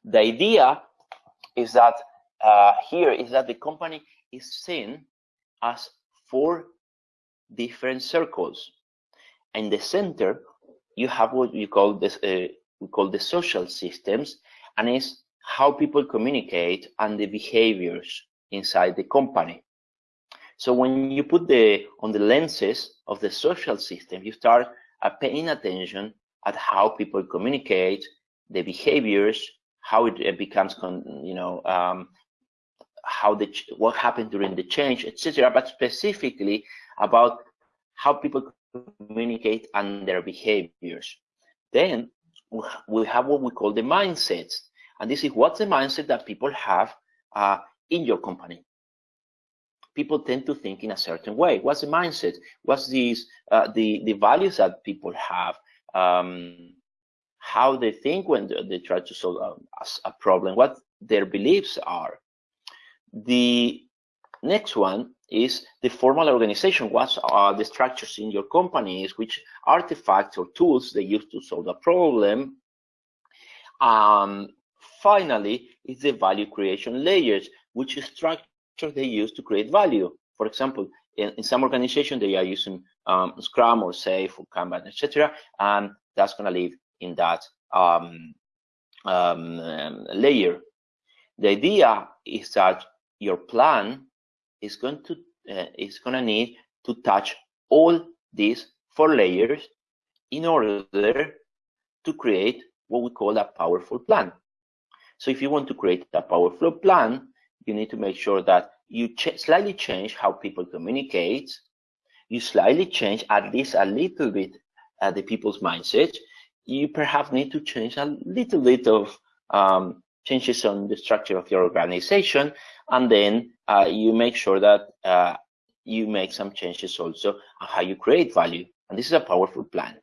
The idea is that uh, here is that the company is seen as four different circles. In the center, you have what you call this uh, we call the social systems, and is how people communicate and the behaviors inside the company. So when you put the on the lenses of the social system, you start uh, paying attention at how people communicate, the behaviors, how it, it becomes, you know, um, how the what happened during the change, etc. But specifically about how people communicate and their behaviors. Then we have what we call the mindsets, And this is what's the mindset that people have uh, in your company. People tend to think in a certain way. What's the mindset? What's these uh, the the values that people have? Um, how they think when they try to solve a, a problem? What their beliefs are? The next one is the formal organization. What are the structures in your companies? Which artifacts or tools they use to solve a problem? Um, finally, is the value creation layers, which structure they use to create value. For example, in, in some organizations, they are using um, Scrum or SAFe or Kanban, etc., and that's going to live in that um, um, layer. The idea is that your plan is going to uh, is going to need to touch all these four layers in order to create what we call a powerful plan. So if you want to create a powerful plan, you need to make sure that you ch slightly change how people communicate. You slightly change at least a little bit uh, the people's mindset. You perhaps need to change a little bit of um, changes on the structure of your organization, and then uh, you make sure that uh, you make some changes also on how you create value. And this is a powerful plan.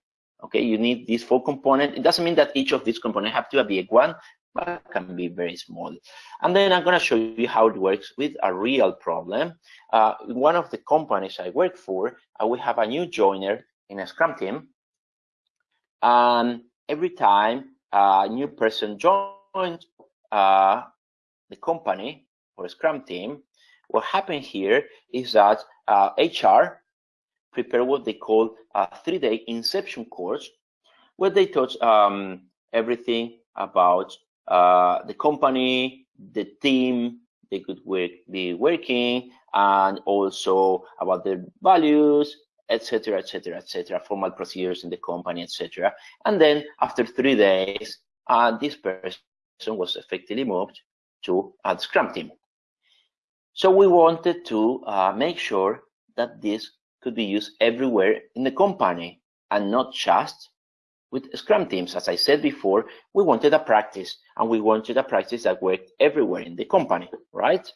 Okay, you need these four components. It doesn't mean that each of these components have to be a big one, but can be very small. And then I'm going to show you how it works with a real problem. Uh, one of the companies I work for, uh, we have a new joiner in a Scrum team. And every time a new person joins uh, the company or Scrum team, what happened here is that uh, HR prepare what they call a three-day inception course, where they touch um, everything about uh, the company, the team they could work, be working, and also about their values, etc., etc., etc., formal procedures in the company, etc. And then after three days, uh, this person was effectively moved to a Scrum team. So we wanted to uh, make sure that this could be used everywhere in the company and not just with Scrum teams. As I said before, we wanted a practice and we wanted a practice that worked everywhere in the company, right?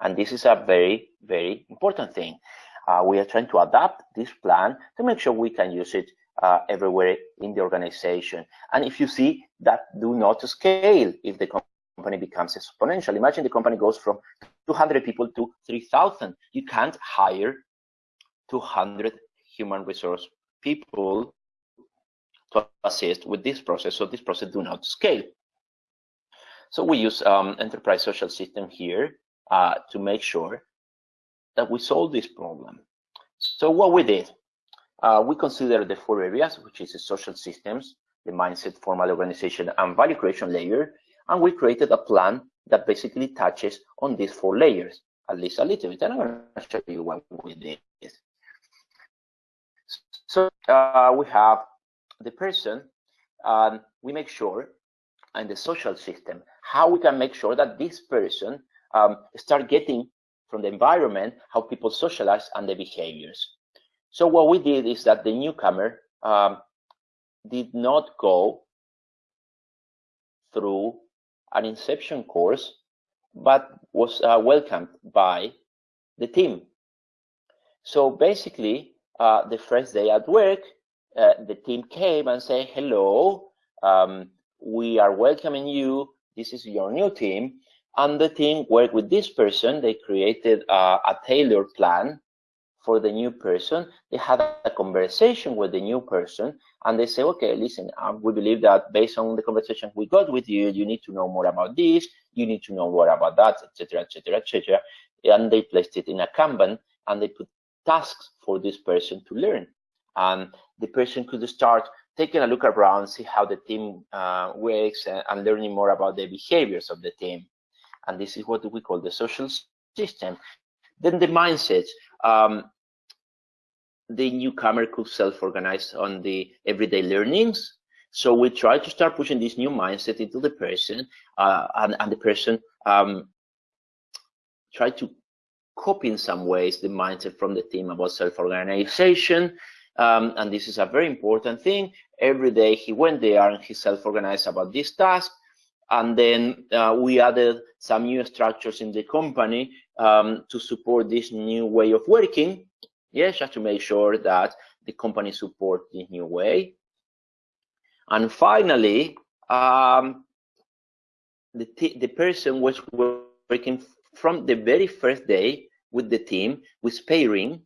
And this is a very, very important thing. Uh, we are trying to adapt this plan to make sure we can use it uh, everywhere in the organization. And if you see that do not scale if the company becomes exponential, imagine the company goes from 200 people to 3,000. You can't hire 200 human resource people to assist with this process. So this process do not scale. So we use um, enterprise social system here uh, to make sure that we solve this problem. So what we did, uh, we consider the four areas, which is the social systems, the mindset, formal organization, and value creation layer, and we created a plan that basically touches on these four layers, at least a little bit. And I'm going to show you what we did. So uh, we have the person, um, we make sure, and the social system, how we can make sure that this person um, start getting from the environment how people socialize and the behaviors. So what we did is that the newcomer um, did not go through an inception course, but was uh, welcomed by the team. So basically, uh, the first day at work, uh, the team came and said, hello, um, we are welcoming you. This is your new team. And the team worked with this person. They created a, a tailored plan for the new person. They had a conversation with the new person and they say, okay, listen, um, we believe that based on the conversation we got with you, you need to know more about this, you need to know more about that, etc., etc., etc. And they placed it in a Kanban and they put tasks for this person to learn. And the person could start taking a look around, see how the team uh, works, and, and, learning more about the behaviors of the team. And this is what we call the social system. Then the mindset. Um, the newcomer could self-organize on the everyday learnings. So we try to start pushing this new mindset into the person, uh, and, and, the person um, try to copy in some ways the mindset from the team about self-organization. Um, and this is a very important thing. Every day he went there and he self-organized about this task. And then uh, we added some new structures in the company um, to support this new way of working. Yes, just to make sure that the company supports this new way. And finally, um, the, the person was working from the very first day with the team with pairing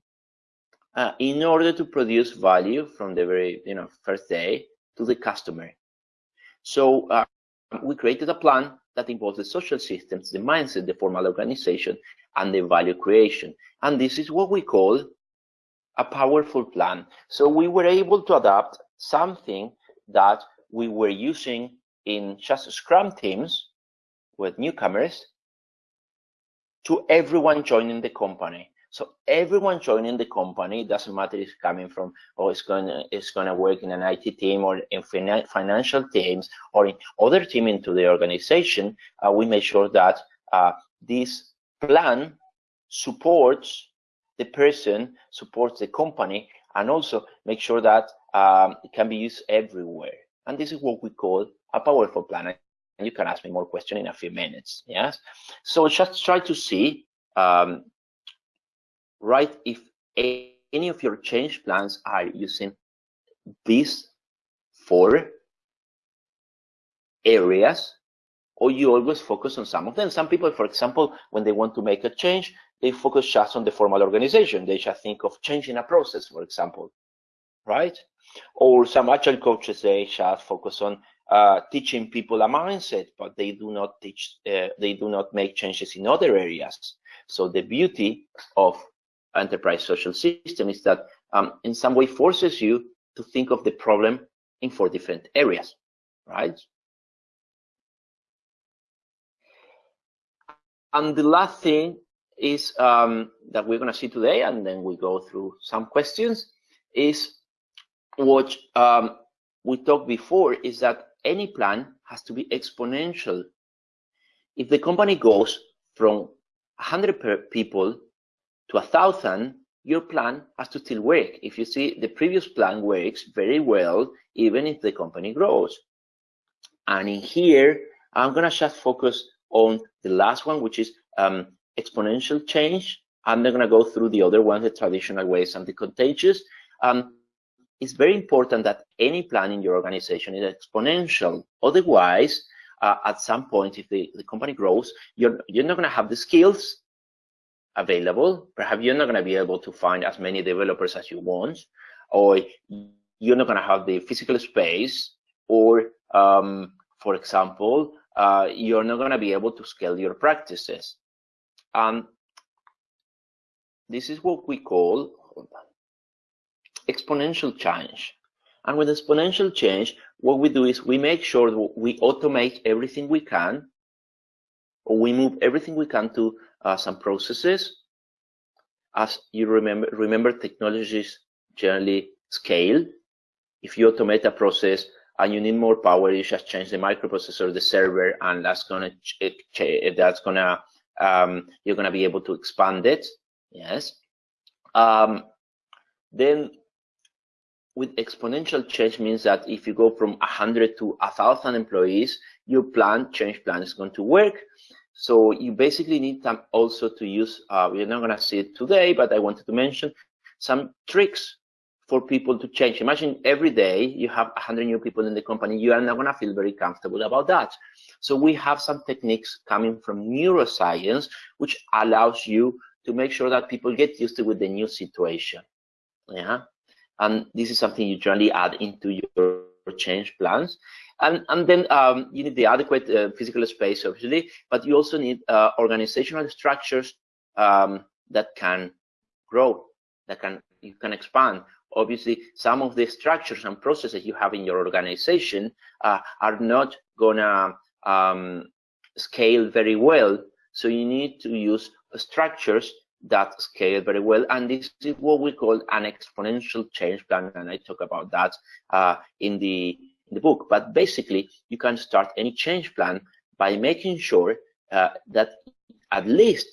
uh, in order to produce value from the very you know first day to the customer. So uh, we created a plan that involves the social systems, the mindset, the formal organization, and the value creation. And this is what we call a powerful plan. So we were able to adapt something that we were using in just Scrum teams with newcomers to everyone joining the company. So everyone joining the company doesn't matter if it's coming from or it's gonna it's gonna work in an IT team or in financial teams or in other team into the organization. Uh, we make sure that uh, this plan supports the person, supports the company, and also make sure that um, it can be used everywhere. And this is what we call a powerful plan and you can ask me more questions in a few minutes. Yes. So just try to see, um, right, if any of your change plans are using these four areas, or you always focus on some of them. Some people, for example, when they want to make a change, they focus just on the formal organization. They just think of changing a process, for example, right? Or some agile coaches, they just focus on uh, teaching people a mindset, but they do not teach, uh, they do not make changes in other areas. So the beauty of enterprise social system is that um, in some way forces you to think of the problem in four different areas, right? And the last thing is um, that we're going to see today, and then we go through some questions, is what um, we talked before is that any plan has to be exponential. If the company goes from 100 people to a 1,000, your plan has to still work. If you see the previous plan works very well, even if the company grows. And in here, I'm going to just focus on the last one, which is um, exponential change. I'm not going to go through the other ones, the traditional ways and the contagious. Um, it's very important that any plan in your organization is exponential. Otherwise, uh, at some point, if the, the company grows, you're, you're not going to have the skills available. Perhaps you're not going to be able to find as many developers as you want, or you're not going to have the physical space, or, um, for example, uh, you're not going to be able to scale your practices. Um, this is what we call, exponential change. And with exponential change, what we do is we make sure we automate everything we can, or we move everything we can to some processes. As you remember, remember technologies generally scale. If you automate a process and you need more power, you just change the microprocessor, the server, and that's gonna that's gonna um, you're gonna be able to expand it. Yes. Um, then with exponential change means that if you go from 100 to 1,000 employees, your plan, change plan is going to work. So you basically need also to use, uh, we're not going to see it today, but I wanted to mention some tricks for people to change. Imagine every day you have 100 new people in the company, you are not going to feel very comfortable about that. So we have some techniques coming from neuroscience, which allows you to make sure that people get used to with the new situation. Yeah and this is something you generally add into your change plans. And, and then um, you need the adequate uh, physical space, obviously, but you also need uh, organizational structures um, that can grow, that can you can expand. Obviously, some of the structures and processes you have in your organization uh, are not gonna um, scale very well. So you need to use structures that scale very well. And this is what we call an exponential change plan. And I talk about that uh, in the in the book. But basically, you can start any change plan by making sure uh, that at least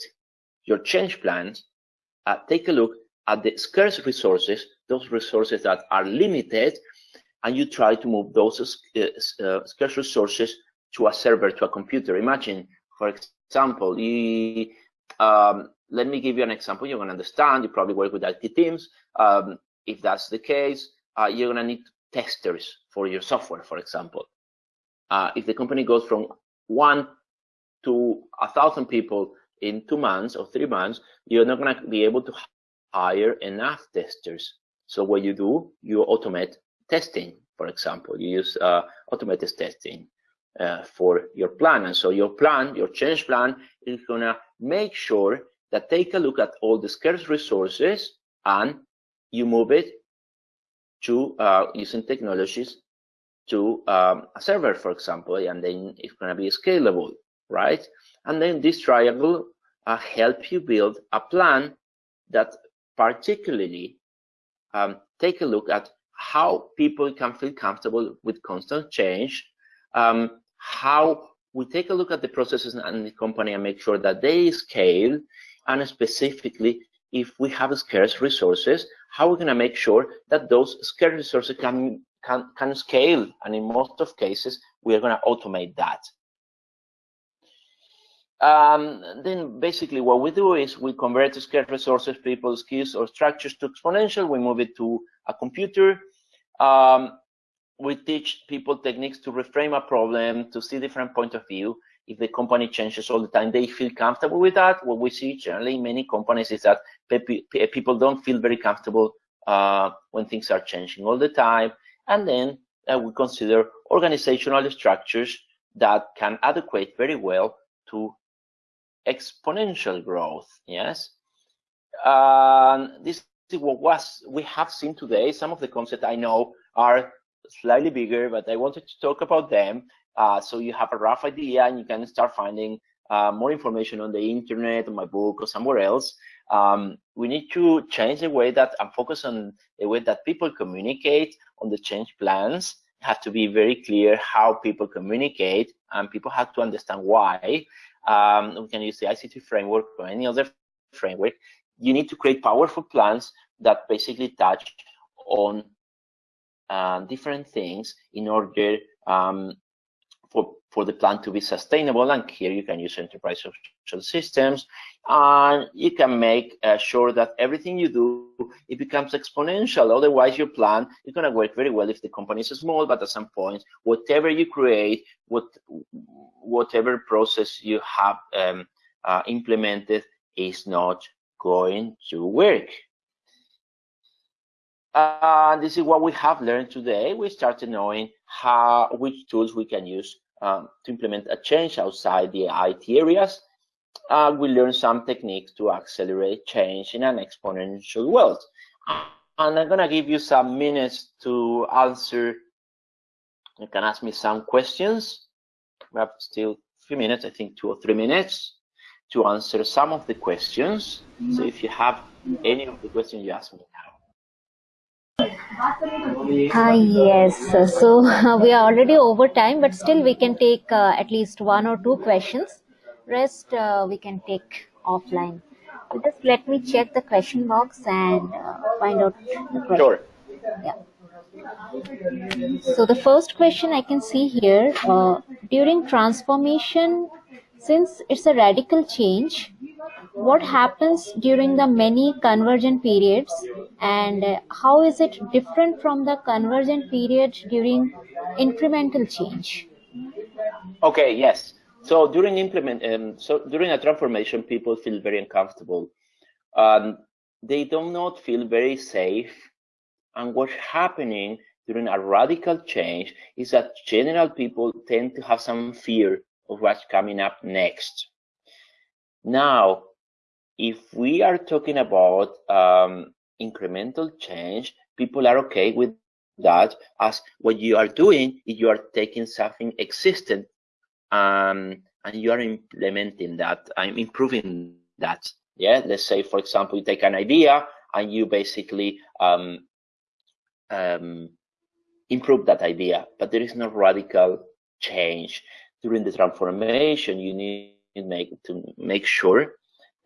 your change plans uh, take a look at the scarce resources, those resources that are limited, and you try to move those uh, uh, scarce resources to a server, to a computer. Imagine, for example, you, um, let me give you an example you're going to understand. You probably work with IT teams. Um, if that's the case, uh, you're going to need testers for your software, for example. Uh, if the company goes from one to a thousand people in two months or three months, you're not going to be able to hire enough testers. So what you do, you automate testing, for example. You use uh, automated testing uh, for your plan. And so your plan, your change plan, is going to make sure that take a look at all the scarce resources and you move it to uh, using technologies to um, a server, for example, and then it's going to be scalable, right? And then this triangle uh, help you build a plan that particularly um, take a look at how people can feel comfortable with constant change, um, how we take a look at the processes in the company and make sure that they scale, and specifically, if we have scarce resources, how we're going to make sure that those scarce resources can, can, can scale. And in most of cases, we are going to automate that. Um, then basically what we do is we convert scarce resources, people, skills, or structures to exponential. We move it to a computer. Um, we teach people techniques to reframe a problem, to see different point of view. If the company changes all the time, they feel comfortable with that. What we see generally in many companies is that people don't feel very comfortable uh, when things are changing all the time. And then uh, we consider organizational structures that can adequate very well to exponential growth. Yes, uh, this is what was we have seen today. Some of the concepts I know are slightly bigger, but I wanted to talk about them uh, so you have a rough idea and you can start finding uh, more information on the internet, on my book, or somewhere else. Um, we need to change the way that and focus on the way that people communicate on the change plans. have to be very clear how people communicate, and people have to understand why. Um, we can use the ICT framework or any other framework. You need to create powerful plans that basically touch on uh, different things in order um, for, for the plan to be sustainable. And here you can use enterprise social systems and you can make uh, sure that everything you do, it becomes exponential. Otherwise, your plan is going to work very well if the company is small, but at some point, whatever you create, what, whatever process you have um, uh, implemented is not going to work. Uh, this is what we have learned today. We started knowing how which tools we can use um, to implement a change outside the IT areas. Uh, we learn some techniques to accelerate change in an exponential world. And I'm gonna give you some minutes to answer. You can ask me some questions. We have still a few minutes, I think two or three minutes to answer some of the questions. So if you have any of the questions, you ask me now. Ah, yes. So *laughs* we are already over time, but still we can take uh, at least one or two questions. Rest uh, we can take offline. So just let me check the question box and uh, find out the question. Sure. Yeah. So the first question I can see here, uh, during transformation, since it's a radical change, what happens during the many convergent periods and how is it different from the convergent period during incremental change? Okay yes. So during implement um, so during a transformation people feel very uncomfortable. Um, they do not feel very safe. And what's happening during a radical change is that general people tend to have some fear of what's coming up next. Now if we are talking about um, incremental change, people are okay with that as what you are doing is you are taking something existent um, and you are implementing that and improving that. Yeah, let's say, for example, you take an idea and you basically um, um, improve that idea, but there is no radical change. During the transformation, you need make, to make sure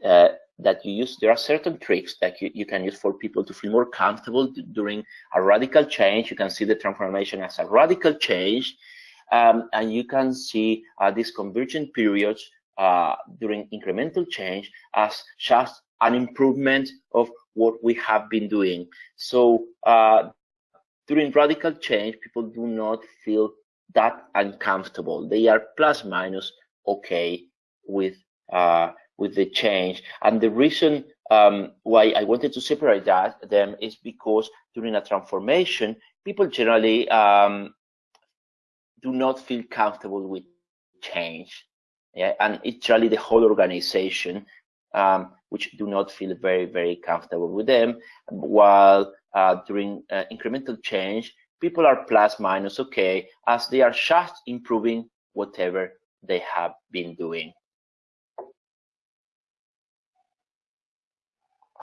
uh, that you use, there are certain tricks that you, you can use for people to feel more comfortable during a radical change. You can see the transformation as a radical change. Um, and you can see uh, these convergent periods uh, during incremental change as just an improvement of what we have been doing. So uh, during radical change, people do not feel that uncomfortable. They are plus minus okay with uh, with the change. And the reason um, why I wanted to separate that them is because during a transformation, people generally um, do not feel comfortable with change. Yeah, and it's really the whole organization um, which do not feel very, very comfortable with them. While uh, during uh, incremental change, people are plus minus okay, as they are just improving whatever they have been doing.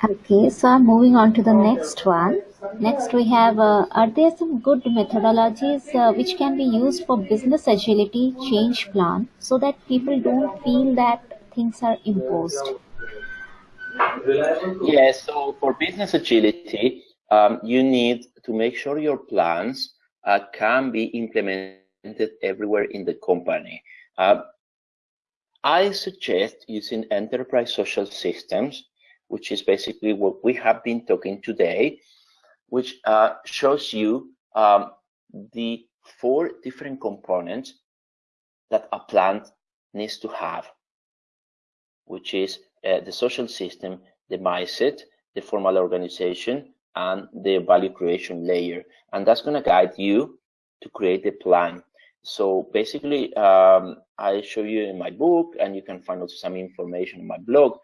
Okay, so I'm moving on to the next one. Next we have, uh, are there some good methodologies uh, which can be used for business agility change plan so that people don't feel that things are imposed? Yes, so for business agility, um, you need to make sure your plans uh, can be implemented everywhere in the company. Uh, I suggest using enterprise social systems which is basically what we have been talking today, which uh, shows you um, the four different components that a plant needs to have, which is uh, the social system, the mindset, the formal organization, and the value creation layer. And that's going to guide you to create the plan. So basically, um, I show you in my book, and you can find also some information in my blog,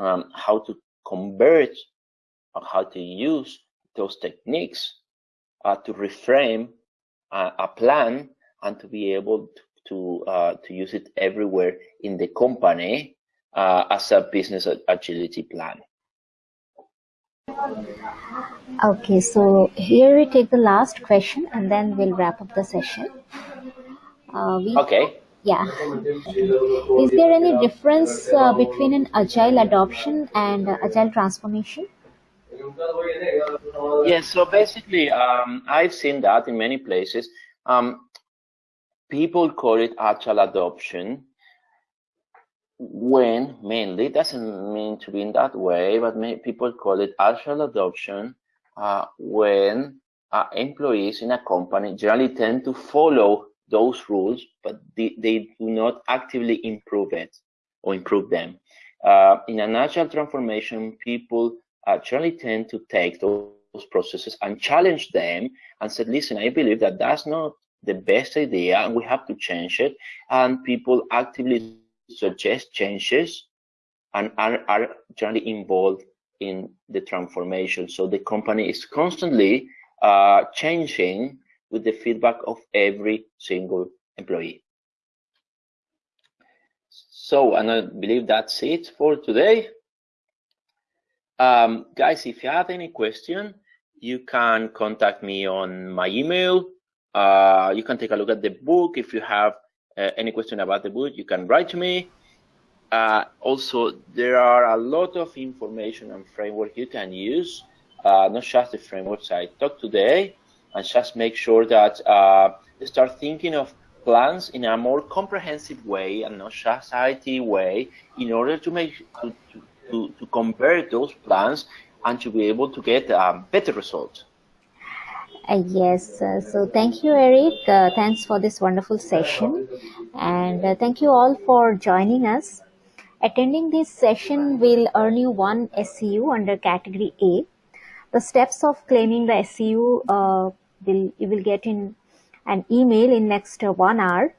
um, how to convert on how to use those techniques uh, to reframe a, a, plan and to be able to to, uh, to use it everywhere in the company uh, as a business agility plan. Okay, so here we take the last question and then we'll wrap up the session. Uh, we okay. Yeah. Is there any difference uh, between an agile adoption and uh, agile transformation? Yes, so basically, um, I've seen that in many places. Um, people call it agile adoption when mainly doesn't mean to be in that way, but people call it agile adoption uh, when uh, employees in a company generally tend to follow those rules, but they, they do not actively improve it or improve them. Uh, in a natural transformation, people actually tend to take those, processes and challenge them and said, listen, I believe that that's not the best idea and we have to change it. And people actively suggest changes and are, are generally involved in the transformation. So the company is constantly uh, changing with the feedback of every single employee. So, and I believe that's it for today. Um, guys, if you have any question, you can contact me on my email. Uh, you can take a look at the book. If you have uh, any question about the book, you can write to me. Uh, also, there are a lot of information and framework you can use, uh, not just the frameworks I talked today, and just make sure that uh, start thinking of plans in a more comprehensive way and not just IT way in order to make to, to, to convert those plans and to be able to get um, better results. Uh, yes, uh, so thank you, Eric. Uh, thanks for this wonderful session. And uh, thank you all for joining us. Attending this session will earn you one SEU under category A. The steps of claiming the SEU uh, will you will get in an email in next uh, one hour.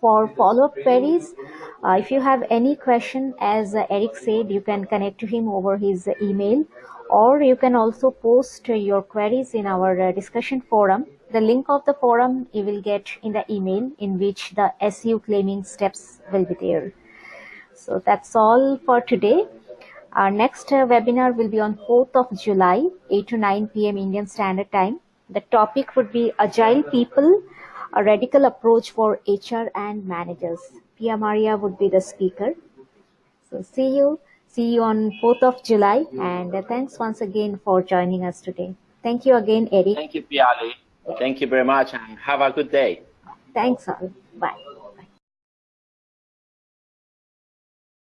For follow-up queries uh, if you have any question as uh, eric said you can connect to him over his email or you can also post your queries in our uh, discussion forum. The link of the forum you will get in the email in which the SEU claiming steps will be there. So that's all for today. Our next uh, webinar will be on 4th of July 8 to 9 p.m. Indian Standard Time the topic would be Agile People, a radical approach for HR and managers. Pia Maria would be the speaker. So see you. See you on 4th of July. And thanks once again for joining us today. Thank you again, Eric. Thank you, Piali. Thank you very much and have a good day. Thanks all.